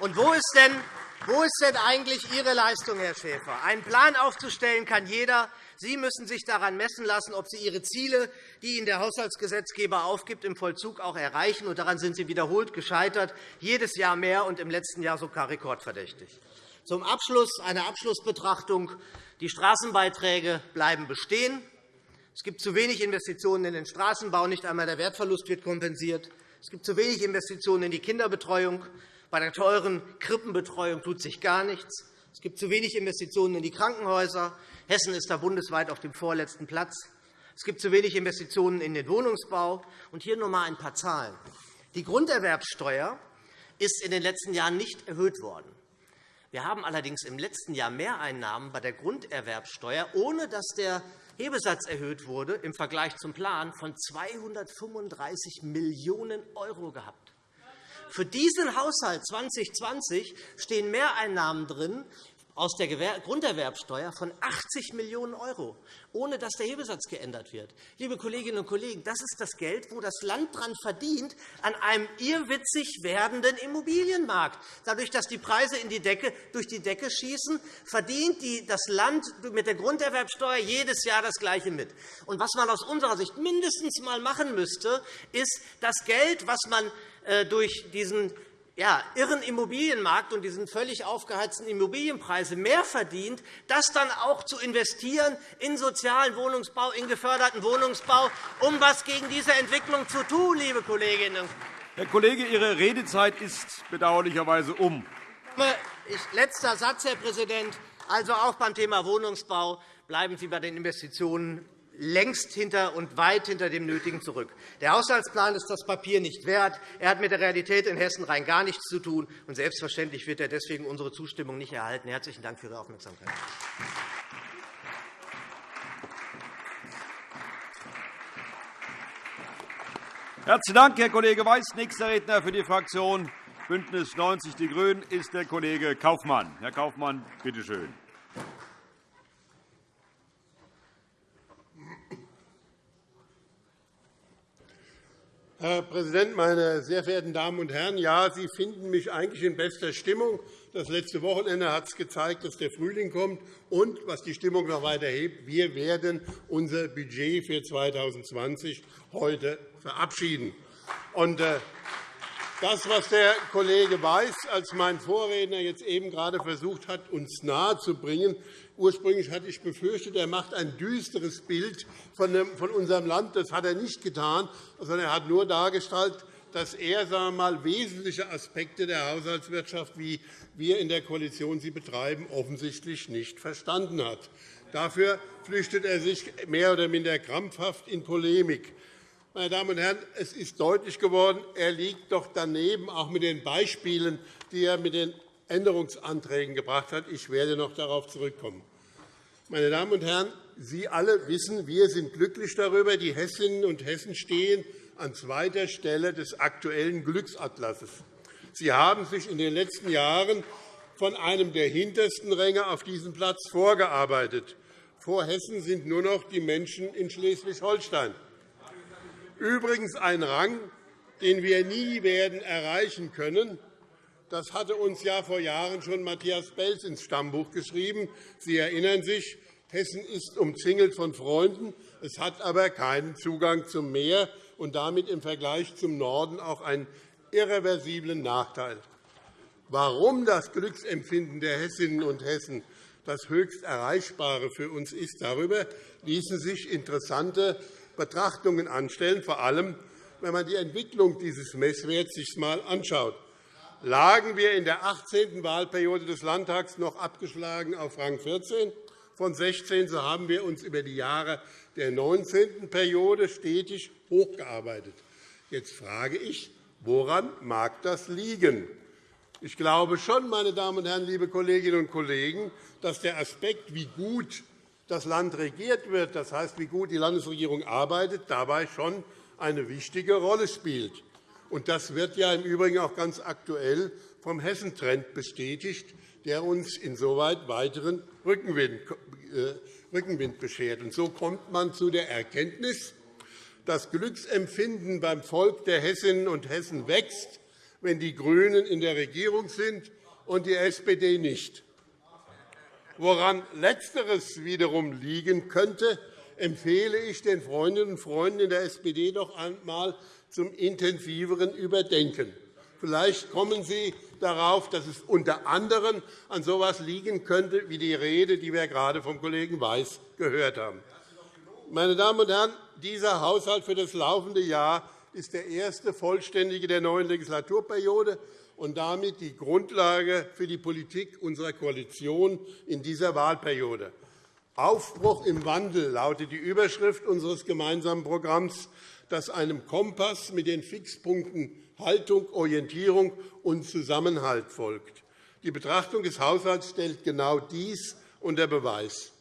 und wo ist denn wo ist denn eigentlich Ihre Leistung, Herr Schäfer? Einen Plan aufzustellen kann jeder. Sie müssen sich daran messen lassen, ob Sie Ihre Ziele, die Ihnen der Haushaltsgesetzgeber aufgibt, im Vollzug auch erreichen. Und daran sind Sie wiederholt gescheitert, jedes Jahr mehr und im letzten Jahr sogar rekordverdächtig. Zum Abschluss eine Abschlussbetrachtung. Die Straßenbeiträge bleiben bestehen. Es gibt zu wenig Investitionen in den Straßenbau. Nicht einmal der Wertverlust wird kompensiert. Es gibt zu wenig Investitionen in die Kinderbetreuung. Bei der teuren Krippenbetreuung tut sich gar nichts. Es gibt zu wenig Investitionen in die Krankenhäuser. Hessen ist da bundesweit auf dem vorletzten Platz. Es gibt zu wenig Investitionen in den Wohnungsbau. Und hier noch einmal ein paar Zahlen. Die Grunderwerbsteuer ist in den letzten Jahren nicht erhöht worden. Wir haben allerdings im letzten Jahr Mehreinnahmen bei der Grunderwerbsteuer, ohne dass der Hebesatz erhöht wurde, im Vergleich zum Plan von 235 Millionen € gehabt. Für diesen Haushalt 2020 stehen Mehreinnahmen drin aus der Grunderwerbsteuer von 80 Millionen €, ohne dass der Hebesatz geändert wird. Liebe Kolleginnen und Kollegen, das ist das Geld, wo das Land daran verdient, an einem irrwitzig werdenden Immobilienmarkt. Dadurch, dass die Preise in die Decke, durch die Decke schießen, verdient das Land mit der Grunderwerbsteuer jedes Jahr das Gleiche mit. Und was man aus unserer Sicht mindestens einmal machen müsste, ist das Geld, was man durch diesen ja, irren Immobilienmarkt und diesen völlig aufgeheizten Immobilienpreise mehr verdient, das dann auch zu investieren in sozialen Wohnungsbau, in geförderten Wohnungsbau, um etwas gegen diese Entwicklung zu tun, liebe Kolleginnen und Kollegen. Herr Kollege, Ihre Redezeit ist bedauerlicherweise um. Letzter Satz, Herr Präsident. Also auch beim Thema Wohnungsbau bleiben Sie bei den Investitionen längst hinter und weit hinter dem Nötigen zurück. Der Haushaltsplan ist das Papier nicht wert. Er hat mit der Realität in Hessen rein gar nichts zu tun. Und selbstverständlich wird er deswegen unsere Zustimmung nicht erhalten. Herzlichen Dank für Ihre Aufmerksamkeit. Herzlichen Dank, Herr Kollege Weiß. Nächster Redner für die Fraktion BÜNDNIS 90 die GRÜNEN ist der Kollege Kaufmann. Herr Kaufmann, bitte schön. Herr Präsident, meine sehr verehrten Damen und Herren! Ja, Sie finden mich eigentlich in bester Stimmung. Das letzte Wochenende hat es gezeigt, dass der Frühling kommt. Und, was die Stimmung noch weiter hebt, wir werden unser Budget für 2020 heute verabschieden. Und, äh, das, was der Kollege Weiß als mein Vorredner jetzt eben gerade versucht hat, uns nahezubringen, Ursprünglich hatte ich befürchtet, er macht ein düsteres Bild von unserem Land. Das hat er nicht getan, sondern er hat nur dargestellt, dass er sagen mal, wesentliche Aspekte der Haushaltswirtschaft, wie wir in der Koalition sie betreiben, offensichtlich nicht verstanden hat. Dafür flüchtet er sich mehr oder minder krampfhaft in Polemik. Meine Damen und Herren, es ist deutlich geworden, er liegt doch daneben, auch mit den Beispielen, die er mit den Änderungsanträgen gebracht hat. Ich werde noch darauf zurückkommen. Meine Damen und Herren, Sie alle wissen, wir sind glücklich darüber. Die Hessinnen und Hessen stehen an zweiter Stelle des aktuellen Glücksatlasses. Sie haben sich in den letzten Jahren von einem der hintersten Ränge auf diesen Platz vorgearbeitet. Vor Hessen sind nur noch die Menschen in Schleswig-Holstein. Übrigens ein Rang, den wir nie werden erreichen können, das hatte uns ja vor Jahren schon Matthias Belz ins Stammbuch geschrieben. Sie erinnern sich, Hessen ist umzingelt von Freunden, es hat aber keinen Zugang zum Meer und damit im Vergleich zum Norden auch einen irreversiblen Nachteil. Warum das Glücksempfinden der Hessinnen und Hessen das höchst Erreichbare für uns ist, darüber ließen sich interessante Betrachtungen anstellen, vor allem wenn man die Entwicklung dieses Messwerts sich einmal anschaut lagen wir in der 18. Wahlperiode des Landtags noch abgeschlagen auf Rang 14 von 16. So haben wir uns über die Jahre der 19. Periode stetig hochgearbeitet. Jetzt frage ich, woran mag das liegen? Ich glaube schon, meine Damen und Herren, liebe Kolleginnen und Kollegen, dass der Aspekt, wie gut das Land regiert wird, das heißt, wie gut die Landesregierung arbeitet, dabei schon eine wichtige Rolle spielt. Und das wird ja im Übrigen auch ganz aktuell vom Hessentrend bestätigt, der uns insoweit weiteren Rückenwind äh, beschert. Und so kommt man zu der Erkenntnis, das Glücksempfinden beim Volk der Hessinnen und Hessen wächst, wenn die GRÜNEN in der Regierung sind und die SPD nicht. Woran Letzteres wiederum liegen könnte, empfehle ich den Freundinnen und Freunden in der SPD doch einmal zum intensiveren Überdenken. Vielleicht kommen Sie darauf, dass es unter anderem an so etwas liegen könnte, wie die Rede, die wir gerade vom Kollegen Weiß gehört haben. Meine Damen und Herren, dieser Haushalt für das laufende Jahr ist der erste vollständige der neuen Legislaturperiode und damit die Grundlage für die Politik unserer Koalition in dieser Wahlperiode. Aufbruch im Wandel lautet die Überschrift unseres gemeinsamen Programms das einem Kompass mit den Fixpunkten Haltung, Orientierung und Zusammenhalt folgt. Die Betrachtung des Haushalts stellt genau dies unter Beweis.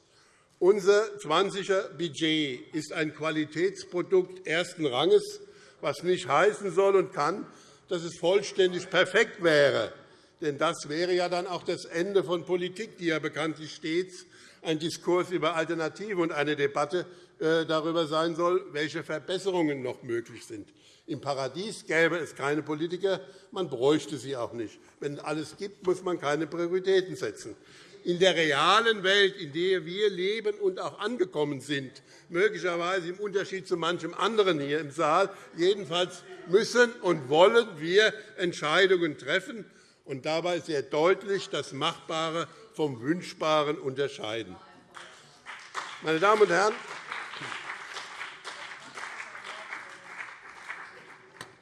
Unser 20er Budget ist ein Qualitätsprodukt ersten Ranges, was nicht heißen soll und kann, dass es vollständig perfekt wäre. Denn das wäre ja dann auch das Ende von Politik, die ja bekanntlich stets ein Diskurs über Alternativen und eine Debatte darüber sein soll, welche Verbesserungen noch möglich sind. Im Paradies gäbe es keine Politiker, man bräuchte sie auch nicht. Wenn es alles gibt, muss man keine Prioritäten setzen. In der realen Welt, in der wir leben und auch angekommen sind, möglicherweise im Unterschied zu manchem anderen hier im Saal, jedenfalls müssen und wollen wir Entscheidungen treffen und dabei sehr deutlich das Machbare vom Wünschbaren unterscheiden. Meine Damen und Herren,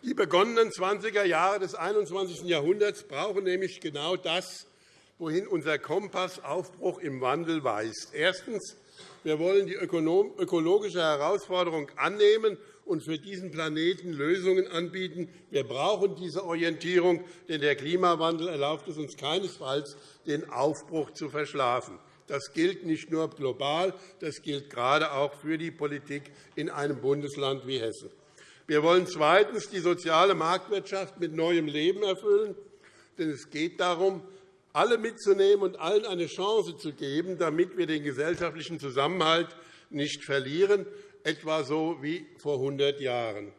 Die begonnenen 20er Jahre des 21. Jahrhunderts brauchen nämlich genau das, wohin unser Kompass Aufbruch im Wandel weist. Erstens. Wir wollen die ökologische Herausforderung annehmen und für diesen Planeten Lösungen anbieten. Wir brauchen diese Orientierung, denn der Klimawandel erlaubt es uns keinesfalls, den Aufbruch zu verschlafen. Das gilt nicht nur global, das gilt gerade auch für die Politik in einem Bundesland wie Hessen. Wir wollen zweitens die soziale Marktwirtschaft mit neuem Leben erfüllen. Denn es geht darum, alle mitzunehmen und allen eine Chance zu geben, damit wir den gesellschaftlichen Zusammenhalt nicht verlieren, etwa so wie vor 100 Jahren.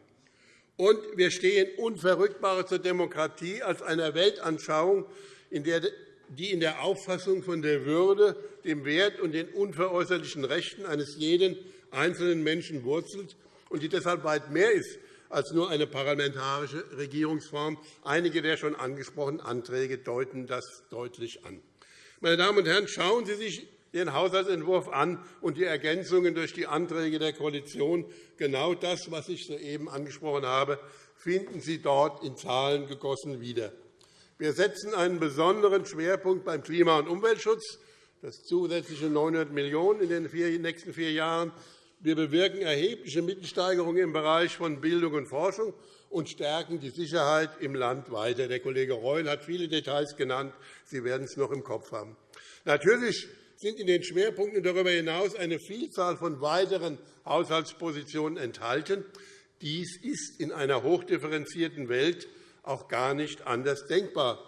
Und wir stehen Unverrückbare zur Demokratie als einer Weltanschauung, die in der Auffassung von der Würde, dem Wert und den unveräußerlichen Rechten eines jeden einzelnen Menschen wurzelt und die deshalb weit mehr ist als nur eine parlamentarische Regierungsform. Einige der schon angesprochenen Anträge deuten das deutlich an. Meine Damen und Herren, schauen Sie sich den Haushaltsentwurf an und die Ergänzungen durch die Anträge der Koalition. Genau das, was ich soeben angesprochen habe, finden Sie dort in Zahlen gegossen wieder. Wir setzen einen besonderen Schwerpunkt beim Klima- und Umweltschutz, das zusätzliche 900 Millionen € in den nächsten vier Jahren. Wir bewirken erhebliche Mittelsteigerungen im Bereich von Bildung und Forschung und stärken die Sicherheit im Land weiter. Der Kollege Reul hat viele Details genannt. Sie werden es noch im Kopf haben. Natürlich sind in den Schwerpunkten darüber hinaus eine Vielzahl von weiteren Haushaltspositionen enthalten. Dies ist in einer hochdifferenzierten Welt auch gar nicht anders denkbar.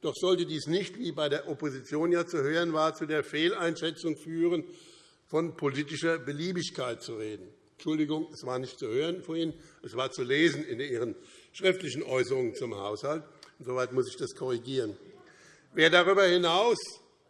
Doch sollte dies nicht, wie bei der Opposition ja zu hören war, zu der Fehleinschätzung führen, von politischer Beliebigkeit zu reden. Entschuldigung, es war nicht zu hören vorhin, es war zu lesen in Ihren schriftlichen Äußerungen zum Haushalt. Insoweit muss ich das korrigieren. Wer darüber hinaus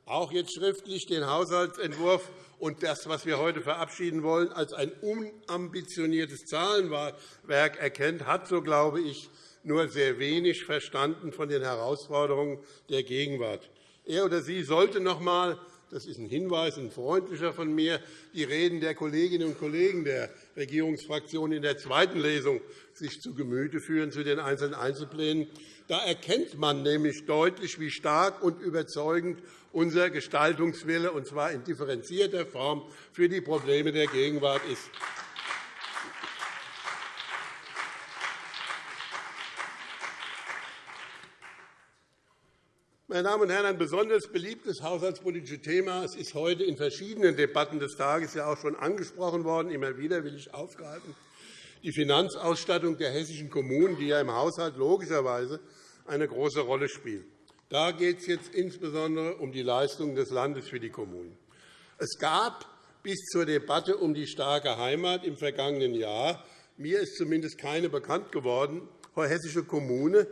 auch jetzt schriftlich den Haushaltsentwurf und das, was wir heute verabschieden wollen, als ein unambitioniertes Zahlenwerk erkennt, hat, so glaube ich, nur sehr wenig verstanden von den Herausforderungen der Gegenwart. Er oder sie sollte noch einmal das ist ein Hinweis, ein freundlicher von mir, die Reden der Kolleginnen und Kollegen der Regierungsfraktionen in der zweiten Lesung sich zu Gemüte führen zu den einzelnen Einzelplänen. Da erkennt man nämlich deutlich, wie stark und überzeugend unser Gestaltungswille, und zwar in differenzierter Form, für die Probleme der Gegenwart ist. Meine Damen und Herren, ein besonders beliebtes haushaltspolitisches Thema es ist heute in verschiedenen Debatten des Tages ja auch schon angesprochen worden. Immer wieder will ich aufgreifen die Finanzausstattung der hessischen Kommunen, die ja im Haushalt logischerweise eine große Rolle spielt. Da geht es jetzt insbesondere um die Leistungen des Landes für die Kommunen. Es gab bis zur Debatte um die starke Heimat im vergangenen Jahr mir ist zumindest keine bekannt geworden, hessische Kommune,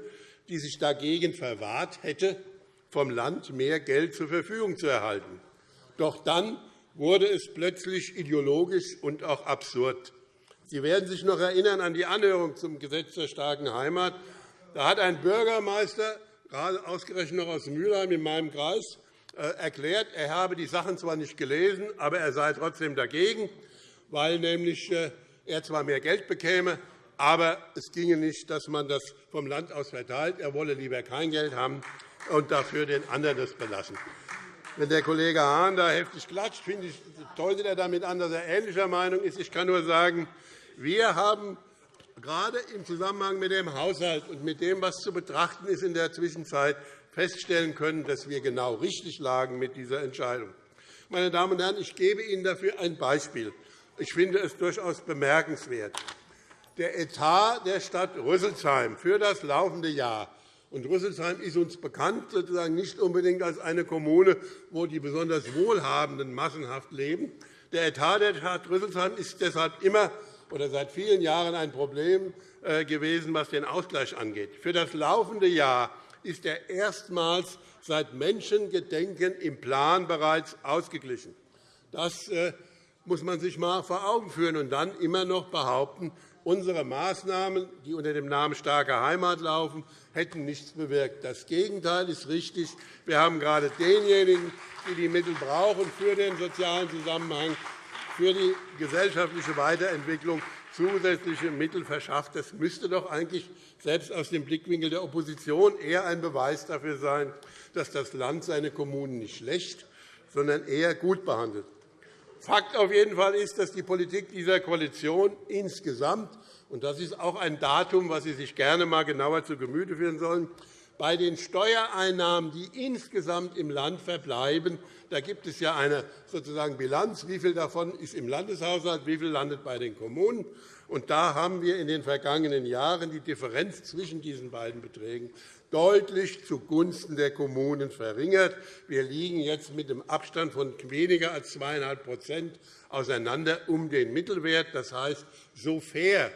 die sich dagegen verwahrt hätte, vom Land mehr Geld zur Verfügung zu erhalten. Doch dann wurde es plötzlich ideologisch und auch absurd. Sie werden sich noch erinnern an die Anhörung zum Gesetz zur starken Heimat. Da hat ein Bürgermeister, gerade ausgerechnet noch aus Mülheim in meinem Kreis, äh, erklärt, er habe die Sachen zwar nicht gelesen, aber er sei trotzdem dagegen, weil nämlich äh, er zwar mehr Geld bekäme, aber es ginge nicht, dass man das vom Land aus verteilt. Er wolle lieber kein Geld haben und dafür den anderen das belassen. Wenn der Kollege Hahn da heftig klatscht, finde ich, deutet er damit an, dass er ähnlicher Meinung ist. Ich kann nur sagen, wir haben gerade im Zusammenhang mit dem Haushalt und mit dem, was zu betrachten ist in der Zwischenzeit, feststellen können, dass wir genau richtig lagen mit dieser Entscheidung. Meine Damen und Herren, ich gebe Ihnen dafür ein Beispiel. Ich finde es durchaus bemerkenswert. Der Etat der Stadt Rüsselsheim für das laufende Jahr und Rüsselsheim ist uns bekannt, sozusagen nicht unbedingt als eine Kommune, wo die besonders Wohlhabenden massenhaft leben. Der Etat der Stadt Rüsselsheim ist deshalb immer oder seit vielen Jahren ein Problem äh, gewesen, was den Ausgleich angeht. Für das laufende Jahr ist er erstmals seit Menschengedenken im Plan bereits ausgeglichen. Das äh, muss man sich einmal vor Augen führen und dann immer noch behaupten, unsere Maßnahmen, die unter dem Namen starke Heimat laufen, hätten nichts bewirkt. Das Gegenteil ist richtig. Wir haben gerade denjenigen, die die Mittel brauchen für den sozialen Zusammenhang, für die gesellschaftliche Weiterentwicklung zusätzliche Mittel verschafft. Das müsste doch eigentlich selbst aus dem Blickwinkel der Opposition eher ein Beweis dafür sein, dass das Land seine Kommunen nicht schlecht, sondern eher gut behandelt. Fakt auf jeden Fall ist, dass die Politik dieser Koalition insgesamt und das ist auch ein Datum, das Sie sich gerne einmal genauer zu Gemüte führen sollen, bei den Steuereinnahmen, die insgesamt im Land verbleiben, da gibt es ja eine sozusagen Bilanz, wie viel davon ist im Landeshaushalt, wie viel landet bei den Kommunen. Und da haben wir in den vergangenen Jahren die Differenz zwischen diesen beiden Beträgen deutlich zugunsten der Kommunen verringert. Wir liegen jetzt mit einem Abstand von weniger als 2,5% auseinander um den Mittelwert. Das heißt, so fair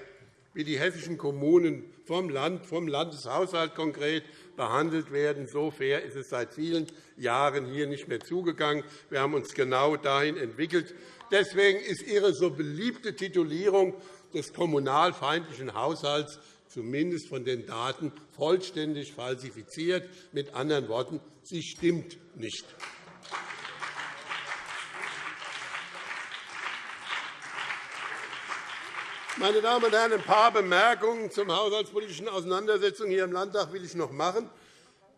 wie die hessischen Kommunen vom, Land, vom Landeshaushalt konkret behandelt werden, so fair ist es seit vielen Jahren hier nicht mehr zugegangen. Wir haben uns genau dahin entwickelt. Deswegen ist Ihre so beliebte Titulierung des kommunalfeindlichen Haushalts zumindest von den Daten vollständig falsifiziert. Mit anderen Worten, sie stimmt nicht. Meine Damen und Herren, ein paar Bemerkungen zur haushaltspolitischen Auseinandersetzung hier im Landtag will ich noch machen.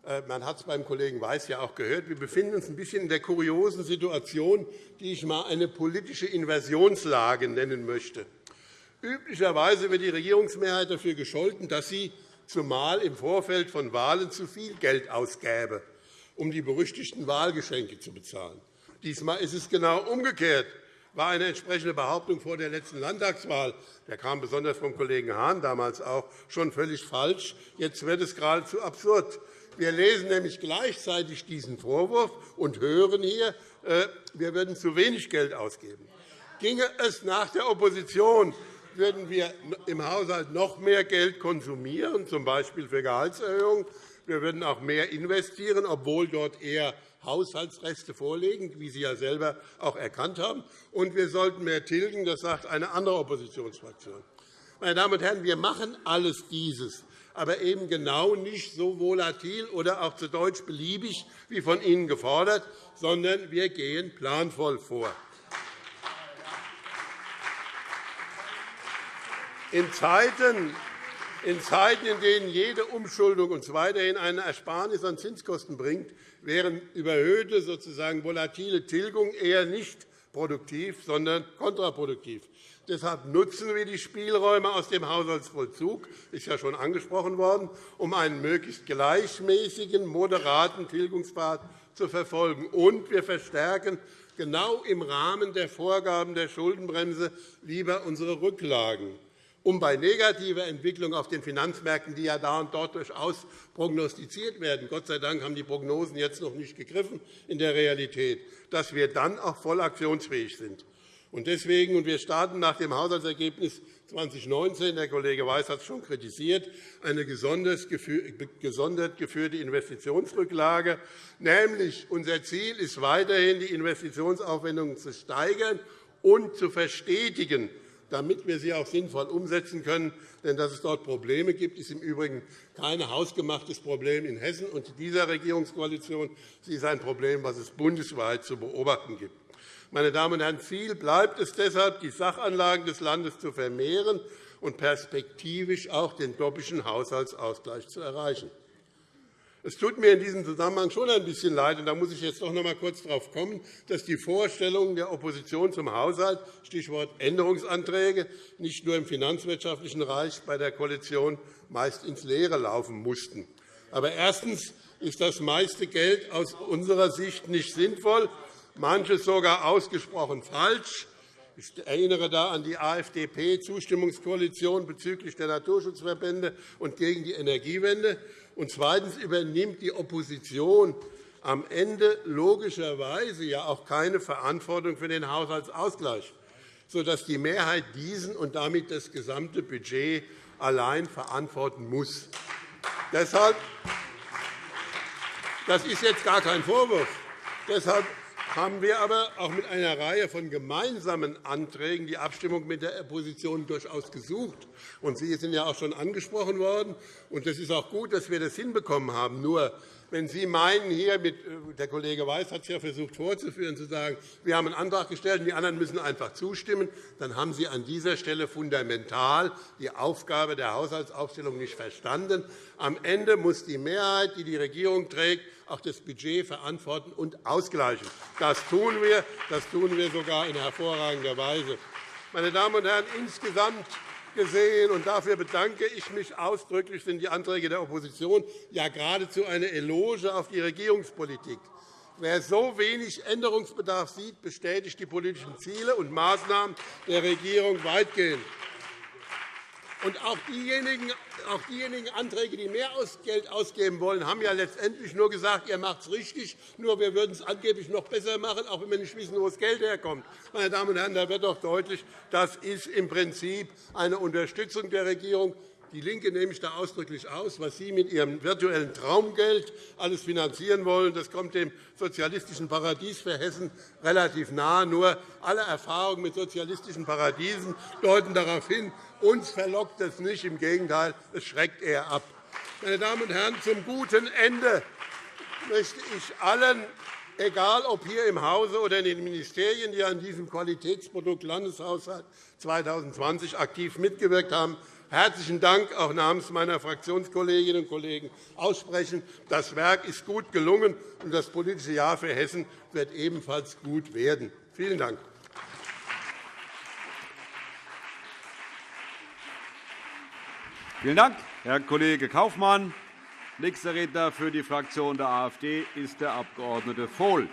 Äh, man hat es beim Kollegen Weiß ja auch gehört. Wir befinden uns ein bisschen in der kuriosen Situation, die ich einmal eine politische Inversionslage nennen möchte. Üblicherweise wird die Regierungsmehrheit dafür gescholten, dass sie zumal im Vorfeld von Wahlen zu viel Geld ausgäbe, um die berüchtigten Wahlgeschenke zu bezahlen. Diesmal ist es genau umgekehrt war eine entsprechende Behauptung vor der letzten Landtagswahl. Der kam besonders vom Kollegen Hahn damals auch schon völlig falsch. Jetzt wird es geradezu absurd. Wir lesen nämlich gleichzeitig diesen Vorwurf und hören hier, äh, wir würden zu wenig Geld ausgeben. Ginge es nach der Opposition, würden wir im Haushalt noch mehr Geld konsumieren, z. B. für Gehaltserhöhungen. Wir würden auch mehr investieren, obwohl dort eher Haushaltsreste vorlegen, wie Sie ja selber auch erkannt haben. Und wir sollten mehr tilgen, das sagt eine andere Oppositionsfraktion. Meine Damen und Herren, wir machen alles dieses, aber eben genau nicht so volatil oder auch zu Deutsch beliebig wie von Ihnen gefordert, sondern wir gehen planvoll vor. In Zeiten, in Zeiten, in denen jede Umschuldung uns weiterhin eine Ersparnis an Zinskosten bringt, wären überhöhte, sozusagen volatile Tilgungen eher nicht produktiv, sondern kontraproduktiv. Deshalb nutzen wir die Spielräume aus dem Haushaltsvollzug, ist ja schon angesprochen worden, um einen möglichst gleichmäßigen, moderaten Tilgungspfad zu verfolgen. Und wir verstärken genau im Rahmen der Vorgaben der Schuldenbremse lieber unsere Rücklagen um bei negativer Entwicklung auf den Finanzmärkten, die ja da und dort durchaus prognostiziert werden, Gott sei Dank haben die Prognosen jetzt noch nicht gegriffen in der Realität, dass wir dann auch voll aktionsfähig sind. Und deswegen, und wir starten nach dem Haushaltsergebnis 2019, der Kollege Weiß hat es schon kritisiert, eine gesondert geführte Investitionsrücklage. Nämlich unser Ziel ist weiterhin, die Investitionsaufwendungen zu steigern und zu verstetigen damit wir sie auch sinnvoll umsetzen können. Denn dass es dort Probleme gibt, ist im Übrigen kein hausgemachtes Problem in Hessen und dieser Regierungskoalition. Sie ist ein Problem, das es bundesweit zu beobachten gibt. Meine Damen und Herren, Ziel bleibt es deshalb, die Sachanlagen des Landes zu vermehren und perspektivisch auch den doppelten Haushaltsausgleich zu erreichen. Es tut mir in diesem Zusammenhang schon ein bisschen leid, und da muss ich jetzt doch noch einmal kurz darauf kommen, dass die Vorstellungen der Opposition zum Haushalt, Stichwort Änderungsanträge, nicht nur im finanzwirtschaftlichen Bereich bei der Koalition meist ins Leere laufen mussten. Aber erstens ist das meiste Geld aus unserer Sicht nicht sinnvoll, manches sogar ausgesprochen falsch. Ich erinnere da an die AfDP-Zustimmungskoalition bezüglich der Naturschutzverbände und gegen die Energiewende. Und zweitens übernimmt die Opposition am Ende logischerweise ja auch keine Verantwortung für den Haushaltsausgleich, sodass die Mehrheit diesen und damit das gesamte Budget allein verantworten muss. Deshalb, das ist jetzt gar kein Vorwurf. Deshalb haben wir aber auch mit einer Reihe von gemeinsamen Anträgen die Abstimmung mit der Opposition durchaus gesucht. Sie sind ja auch schon angesprochen worden. Es ist auch gut, dass wir das hinbekommen haben. Nur wenn Sie meinen, hier mit, äh, der Kollege Weiß hat es ja versucht vorzuführen, zu sagen, wir haben einen Antrag gestellt und die anderen müssen einfach zustimmen, dann haben Sie an dieser Stelle fundamental die Aufgabe der Haushaltsaufstellung nicht verstanden. Am Ende muss die Mehrheit, die die Regierung trägt, auch das Budget verantworten und ausgleichen. Das tun wir, das tun wir sogar in hervorragender Weise. Meine Damen und Herren, insgesamt gesehen, und dafür bedanke ich mich ausdrücklich, sind die Anträge der Opposition ja geradezu eine Eloge auf die Regierungspolitik. Wer so wenig Änderungsbedarf sieht, bestätigt die politischen Ziele und Maßnahmen der Regierung weitgehend. Und auch diejenigen, auch diejenigen Anträge, die mehr Geld ausgeben wollen, haben ja letztendlich nur gesagt, ihr macht es richtig, nur wir würden es angeblich noch besser machen, auch wenn wir nicht wissen, wo das Geld herkommt. Meine Damen und Herren, da wird doch deutlich, das ist im Prinzip eine Unterstützung der Regierung DIE LINKE nehme ich da ausdrücklich aus. Was Sie mit Ihrem virtuellen Traumgeld alles finanzieren wollen, das kommt dem sozialistischen Paradies für Hessen relativ nahe. Nur alle Erfahrungen mit sozialistischen Paradiesen deuten darauf hin, uns verlockt es nicht. Im Gegenteil, es schreckt eher ab. Meine Damen und Herren, zum guten Ende möchte ich allen, egal ob hier im Hause oder in den Ministerien, die an diesem Qualitätsprodukt Landeshaushalt 2020 aktiv mitgewirkt haben, herzlichen Dank auch namens meiner Fraktionskolleginnen und Kollegen aussprechen. Das Werk ist gut gelungen, und das politische Jahr für Hessen wird ebenfalls gut werden. Vielen Dank. Vielen Dank, Herr Kollege Kaufmann. Nächster Redner für die Fraktion der AfD ist der Abg. Vohl.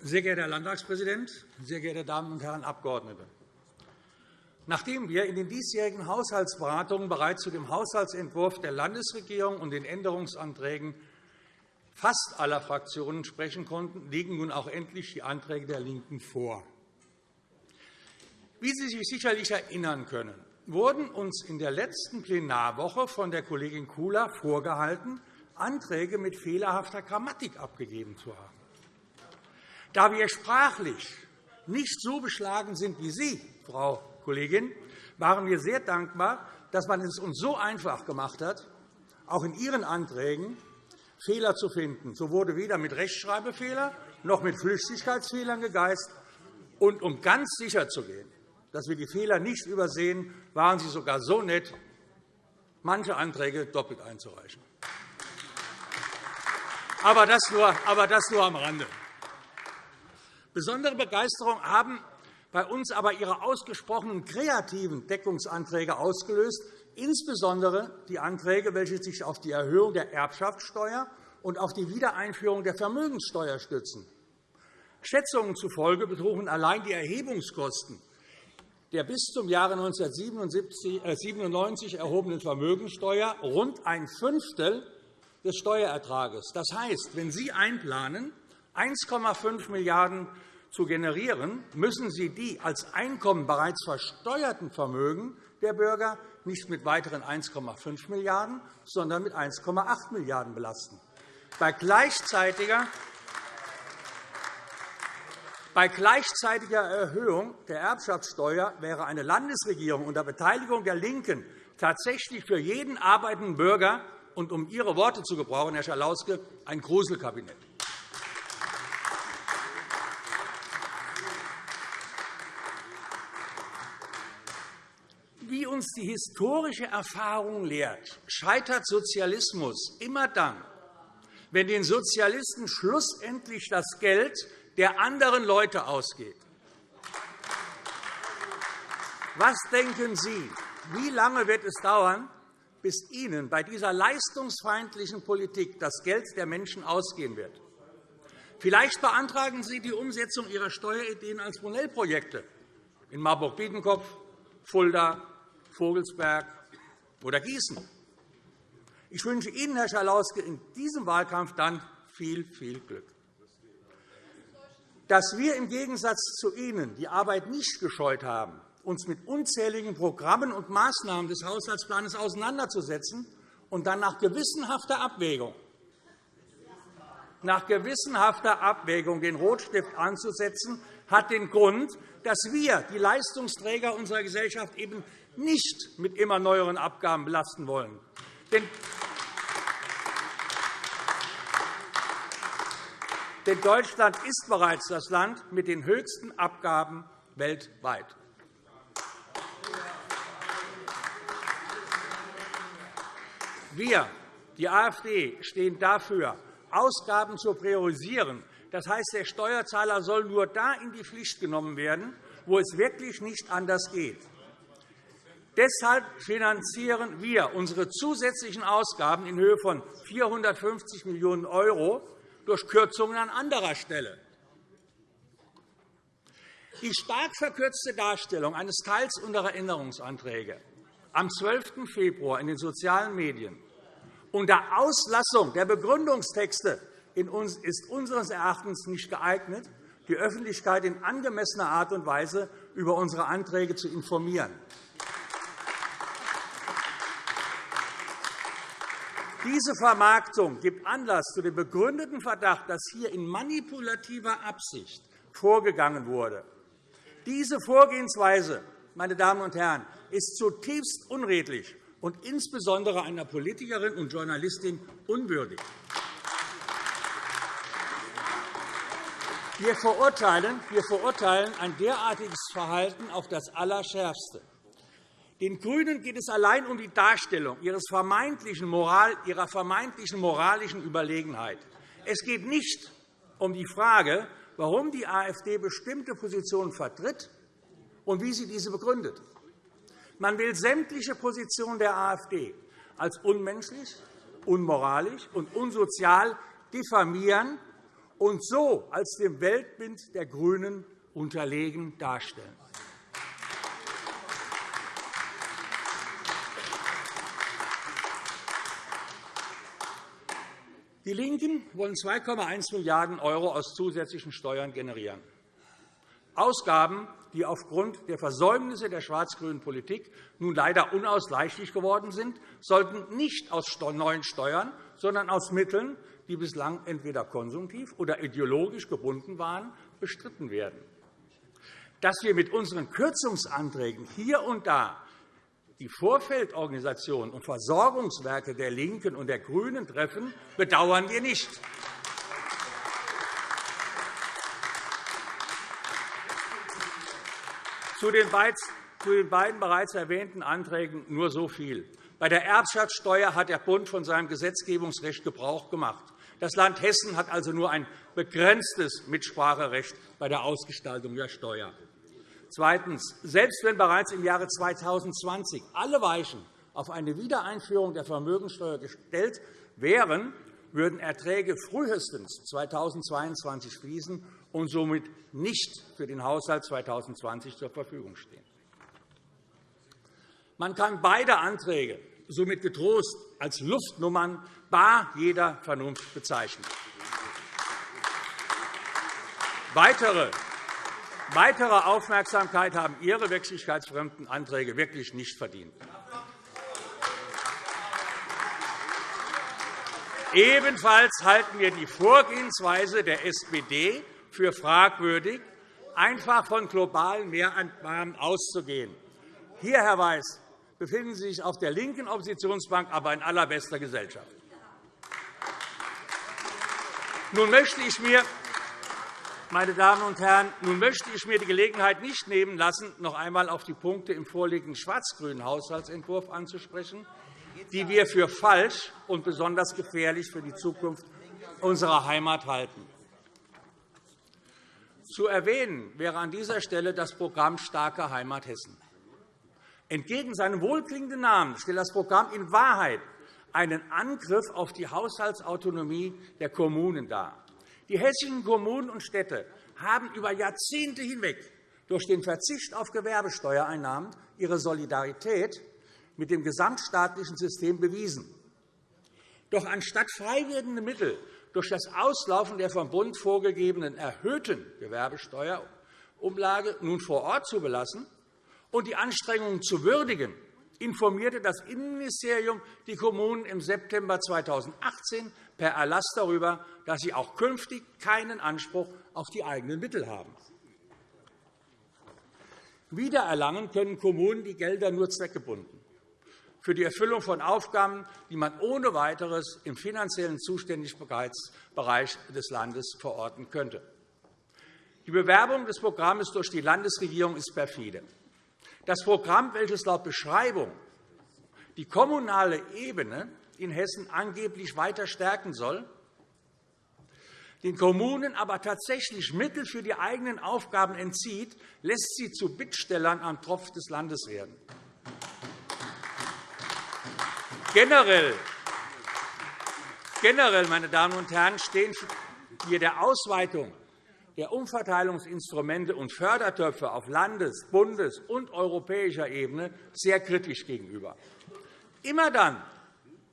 Sehr geehrter Herr Landtagspräsident, sehr geehrte Damen und Herren Abgeordnete! Nachdem wir in den diesjährigen Haushaltsberatungen bereits zu dem Haushaltsentwurf der Landesregierung und den Änderungsanträgen fast aller Fraktionen sprechen konnten, liegen nun auch endlich die Anträge der LINKEN vor. Wie Sie sich sicherlich erinnern können, wurden uns in der letzten Plenarwoche von der Kollegin Kula vorgehalten, Anträge mit fehlerhafter Grammatik abgegeben zu haben. Da wir sprachlich nicht so beschlagen sind wie Sie, Frau Kollegin, waren wir sehr dankbar, dass man es uns so einfach gemacht hat, auch in Ihren Anträgen Fehler zu finden. So wurde weder mit Rechtschreibfehlern noch mit Flüchtigkeitsfehlern gegeist. Und um ganz sicher zu gehen, dass wir die Fehler nicht übersehen, waren Sie sogar so nett, manche Anträge doppelt einzureichen. Aber das nur, aber das nur am Rande. Besondere Begeisterung haben bei uns aber Ihre ausgesprochen kreativen Deckungsanträge ausgelöst, insbesondere die Anträge, welche sich auf die Erhöhung der Erbschaftssteuer und auf die Wiedereinführung der Vermögenssteuer stützen. Schätzungen zufolge betrugen allein die Erhebungskosten der bis zum Jahre 1997 erhobenen Vermögenssteuer rund ein Fünftel des Steuerertrages. Das heißt, wenn Sie einplanen, 1,5 Milliarden € zu generieren, müssen Sie die als Einkommen bereits versteuerten Vermögen der Bürger nicht mit weiteren 1,5 Milliarden €, sondern mit 1,8 Milliarden € belasten. Bei gleichzeitiger bei gleichzeitiger Erhöhung der Erbschaftssteuer wäre eine Landesregierung unter Beteiligung der LINKEN tatsächlich für jeden arbeitenden Bürger und um Ihre Worte zu gebrauchen, Herr Schalauske, ein Gruselkabinett. Uns die historische Erfahrung lehrt, scheitert Sozialismus immer dann, wenn den Sozialisten schlussendlich das Geld der anderen Leute ausgeht. Was denken Sie, wie lange wird es dauern, bis Ihnen bei dieser leistungsfeindlichen Politik das Geld der Menschen ausgehen wird? Vielleicht beantragen Sie die Umsetzung Ihrer Steuerideen als Modellprojekte in Marburg-Biedenkopf, Fulda, Vogelsberg oder Gießen. Ich wünsche Ihnen, Herr Schalauske, in diesem Wahlkampf dann viel, viel Glück. Dass wir im Gegensatz zu Ihnen die Arbeit nicht gescheut haben, uns mit unzähligen Programmen und Maßnahmen des Haushaltsplans auseinanderzusetzen und dann nach gewissenhafter Abwägung nach gewissenhafter Abwägung den Rotstift anzusetzen, hat den Grund, dass wir die Leistungsträger unserer Gesellschaft eben nicht mit immer neueren Abgaben belasten wollen. Denn Deutschland ist bereits das Land mit den höchsten Abgaben weltweit. Wir, die AfD, stehen dafür, Ausgaben zu priorisieren. Das heißt, der Steuerzahler soll nur da in die Pflicht genommen werden, wo es wirklich nicht anders geht. Deshalb finanzieren wir unsere zusätzlichen Ausgaben in Höhe von 450 Millionen € durch Kürzungen an anderer Stelle. Die stark verkürzte Darstellung eines Teils unserer Änderungsanträge am 12. Februar in den sozialen Medien unter Auslassung der Begründungstexte ist unseres Erachtens nicht geeignet, die Öffentlichkeit in angemessener Art und Weise über unsere Anträge zu informieren. Diese Vermarktung gibt Anlass zu dem begründeten Verdacht, dass hier in manipulativer Absicht vorgegangen wurde. Diese Vorgehensweise meine Damen und Herren, ist zutiefst unredlich und insbesondere einer Politikerin und Journalistin unwürdig. Wir verurteilen, wir verurteilen ein derartiges Verhalten auf das Allerschärfste. Den GRÜNEN geht es allein um die Darstellung ihres vermeintlichen Moral, ihrer vermeintlichen moralischen Überlegenheit. Es geht nicht um die Frage, warum die AfD bestimmte Positionen vertritt und wie sie diese begründet. Man will sämtliche Positionen der AfD als unmenschlich, unmoralisch und unsozial diffamieren und so als dem Weltbild der GRÜNEN unterlegen darstellen. Die LINKEN wollen 2,1 Milliarden € aus zusätzlichen Steuern generieren. Ausgaben, die aufgrund der Versäumnisse der schwarz-grünen Politik nun leider unausweichlich geworden sind, sollten nicht aus neuen Steuern, sondern aus Mitteln, die bislang entweder konsumtiv oder ideologisch gebunden waren, bestritten werden. Dass wir mit unseren Kürzungsanträgen hier und da die Vorfeldorganisationen und Versorgungswerke der LINKEN und der GRÜNEN treffen, bedauern wir nicht. Zu den beiden bereits erwähnten Anträgen nur so viel. Bei der Erbschaftssteuer hat der Bund von seinem Gesetzgebungsrecht Gebrauch gemacht. Das Land Hessen hat also nur ein begrenztes Mitspracherecht bei der Ausgestaltung der Steuer. Zweitens. Selbst wenn bereits im Jahre 2020 alle Weichen auf eine Wiedereinführung der Vermögenssteuer gestellt wären, würden Erträge frühestens 2022 fließen und somit nicht für den Haushalt 2020 zur Verfügung stehen. Man kann beide Anträge somit getrost als Luftnummern bar jeder Vernunft bezeichnen. Weitere Weitere Aufmerksamkeit haben Ihre wirklichkeitsfremden Anträge wirklich nicht verdient. Ebenfalls halten wir die Vorgehensweise der SPD für fragwürdig, einfach von globalen Mehreinnahmen auszugehen. Hier, Herr Weiß, befinden Sie sich auf der linken Oppositionsbank, aber in allerbester Gesellschaft. Nun möchte ich mir meine Damen und Herren, nun möchte ich mir die Gelegenheit nicht nehmen lassen, noch einmal auf die Punkte im vorliegenden schwarz-grünen Haushaltsentwurf anzusprechen, die wir für falsch und besonders gefährlich für die Zukunft unserer Heimat halten. Zu erwähnen wäre an dieser Stelle das Programm Starke Heimat Hessen. Entgegen seinem wohlklingenden Namen stellt das Programm in Wahrheit einen Angriff auf die Haushaltsautonomie der Kommunen dar. Die hessischen Kommunen und Städte haben über Jahrzehnte hinweg durch den Verzicht auf Gewerbesteuereinnahmen ihre Solidarität mit dem gesamtstaatlichen System bewiesen. Doch anstatt frei werdende Mittel durch das Auslaufen der vom Bund vorgegebenen erhöhten Gewerbesteuerumlage nun vor Ort zu belassen und die Anstrengungen zu würdigen, informierte das Innenministerium die Kommunen im September 2018 per Erlass darüber, dass sie auch künftig keinen Anspruch auf die eigenen Mittel haben. Wiedererlangen können Kommunen die Gelder nur zweckgebunden für die Erfüllung von Aufgaben, die man ohne weiteres im finanziellen Zuständigkeitsbereich des Landes verorten könnte. Die Bewerbung des Programms durch die Landesregierung ist perfide. Das Programm, welches laut Beschreibung die kommunale Ebene in Hessen angeblich weiter stärken soll, den Kommunen aber tatsächlich Mittel für die eigenen Aufgaben entzieht, lässt sie zu Bittstellern am Tropf des Landes werden. Generell, meine Damen und Herren, stehen wir der Ausweitung der Umverteilungsinstrumente und Fördertöpfe auf Landes-, Bundes- und europäischer Ebene sehr kritisch gegenüber. Immer dann,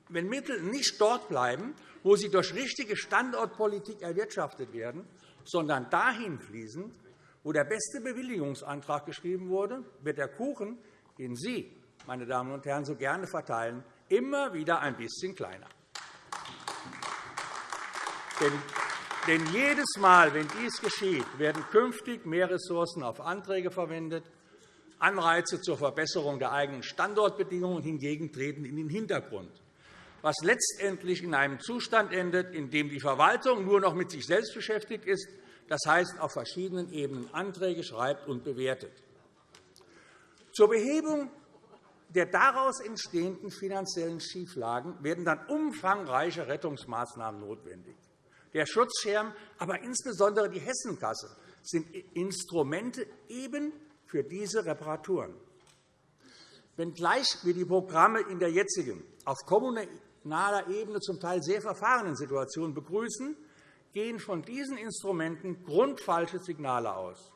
wenn Mittel nicht dort bleiben, wo sie durch richtige Standortpolitik erwirtschaftet werden, sondern dahin fließen, wo der beste Bewilligungsantrag geschrieben wurde, wird der Kuchen, den Sie, meine Damen und Herren, so gerne verteilen, immer wieder ein bisschen kleiner. Denn jedes Mal, wenn dies geschieht, werden künftig mehr Ressourcen auf Anträge verwendet. Anreize zur Verbesserung der eigenen Standortbedingungen hingegen treten in den Hintergrund, was letztendlich in einem Zustand endet, in dem die Verwaltung nur noch mit sich selbst beschäftigt ist, das heißt, auf verschiedenen Ebenen Anträge schreibt und bewertet. Zur Behebung der daraus entstehenden finanziellen Schieflagen werden dann umfangreiche Rettungsmaßnahmen notwendig. Der Schutzschirm, aber insbesondere die Hessenkasse sind Instrumente eben für diese Reparaturen. Wenngleich wir die Programme in der jetzigen, auf kommunaler Ebene zum Teil sehr verfahrenen Situation begrüßen, gehen von diesen Instrumenten grundfalsche Signale aus.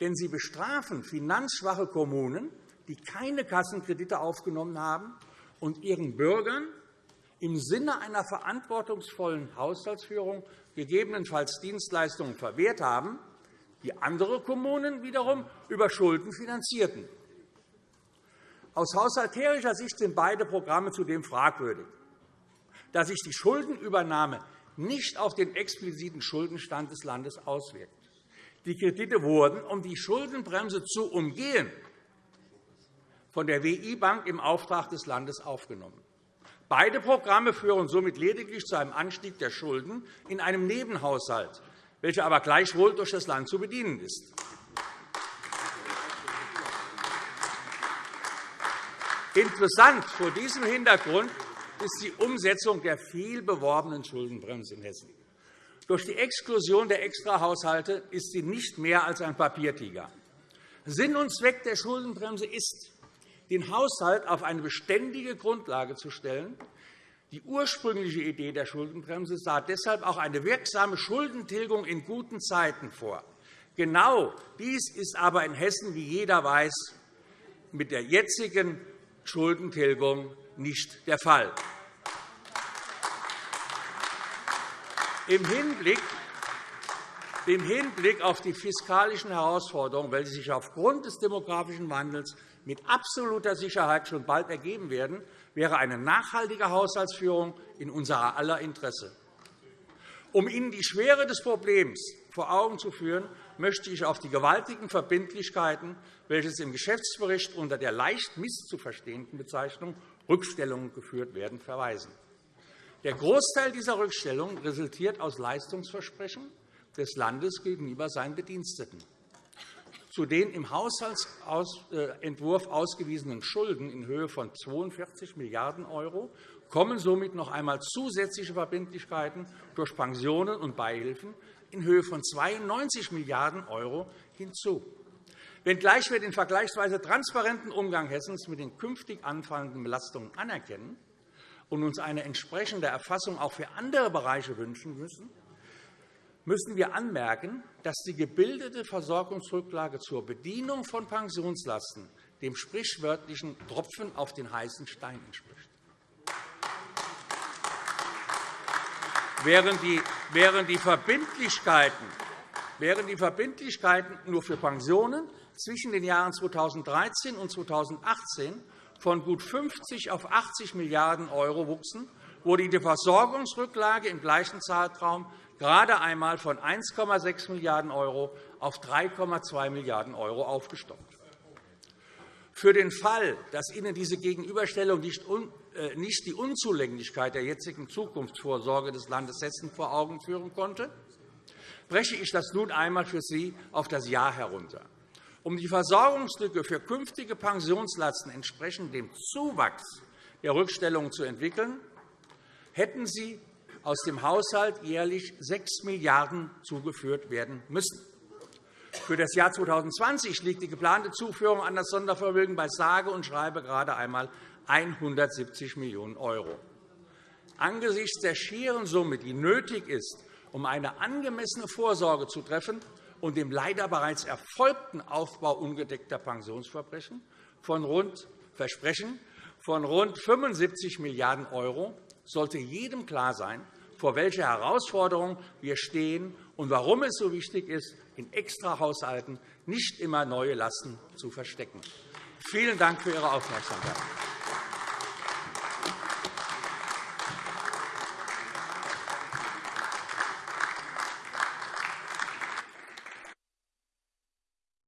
Denn sie bestrafen finanzschwache Kommunen, die keine Kassenkredite aufgenommen haben und ihren Bürgern im Sinne einer verantwortungsvollen Haushaltsführung gegebenenfalls Dienstleistungen verwehrt haben, die andere Kommunen wiederum über Schulden finanzierten. Aus haushalterischer Sicht sind beide Programme zudem fragwürdig. Da sich die Schuldenübernahme nicht auf den expliziten Schuldenstand des Landes auswirkt. Die Kredite wurden, um die Schuldenbremse zu umgehen, von der WI-Bank im Auftrag des Landes aufgenommen. Beide Programme führen somit lediglich zu einem Anstieg der Schulden in einem Nebenhaushalt, welcher aber gleichwohl durch das Land zu bedienen ist. Interessant vor diesem Hintergrund ist die Umsetzung der viel beworbenen Schuldenbremse in Hessen. Durch die Exklusion der Extrahaushalte ist sie nicht mehr als ein Papiertiger. Sinn und Zweck der Schuldenbremse ist, den Haushalt auf eine beständige Grundlage zu stellen. Die ursprüngliche Idee der Schuldenbremse sah deshalb auch eine wirksame Schuldentilgung in guten Zeiten vor. Genau dies ist aber in Hessen, wie jeder weiß, mit der jetzigen Schuldentilgung nicht der Fall. Im Hinblick auf die fiskalischen Herausforderungen, welche sich aufgrund des demografischen Wandels mit absoluter Sicherheit schon bald ergeben werden, wäre eine nachhaltige Haushaltsführung in unser aller Interesse. Um Ihnen die Schwere des Problems vor Augen zu führen, möchte ich auf die gewaltigen Verbindlichkeiten, welche im Geschäftsbericht unter der leicht misszuverstehenden Bezeichnung Rückstellungen geführt werden, verweisen. Der Großteil dieser Rückstellungen resultiert aus Leistungsversprechen des Landes gegenüber seinen Bediensteten. Zu den im Haushaltsentwurf ausgewiesenen Schulden in Höhe von 42 Milliarden € kommen somit noch einmal zusätzliche Verbindlichkeiten durch Pensionen und Beihilfen in Höhe von 92 Milliarden € hinzu. Wenngleich wir den vergleichsweise transparenten Umgang Hessens mit den künftig anfallenden Belastungen anerkennen und uns eine entsprechende Erfassung auch für andere Bereiche wünschen müssen, müssen wir anmerken, dass die gebildete Versorgungsrücklage zur Bedienung von Pensionslasten dem sprichwörtlichen Tropfen auf den heißen Stein entspricht. Während die Verbindlichkeiten nur für Pensionen zwischen den Jahren 2013 und 2018 von gut 50 auf 80 Milliarden € wuchsen, wurde die Versorgungsrücklage im gleichen Zeitraum gerade einmal von 1,6 Milliarden € auf 3,2 Milliarden € aufgestockt. Für den Fall, dass Ihnen diese Gegenüberstellung äh, nicht die Unzulänglichkeit der jetzigen Zukunftsvorsorge des Landes Hessen vor Augen führen konnte, breche ich das nun einmal für Sie auf das Jahr herunter. Um die Versorgungslücke für künftige Pensionslasten entsprechend dem Zuwachs der Rückstellungen zu entwickeln, hätten Sie aus dem Haushalt jährlich 6 Milliarden € zugeführt werden müssen. Für das Jahr 2020 liegt die geplante Zuführung an das Sondervermögen bei sage und schreibe gerade einmal 170 Millionen €. Angesichts der schieren Summe, die nötig ist, um eine angemessene Vorsorge zu treffen und dem leider bereits erfolgten Aufbau ungedeckter Pensionsversprechen von rund, Versprechen von rund 75 Milliarden € sollte jedem klar sein, vor welcher Herausforderung wir stehen und warum es so wichtig ist, in Extrahaushalten nicht immer neue Lasten zu verstecken. Vielen Dank für Ihre Aufmerksamkeit.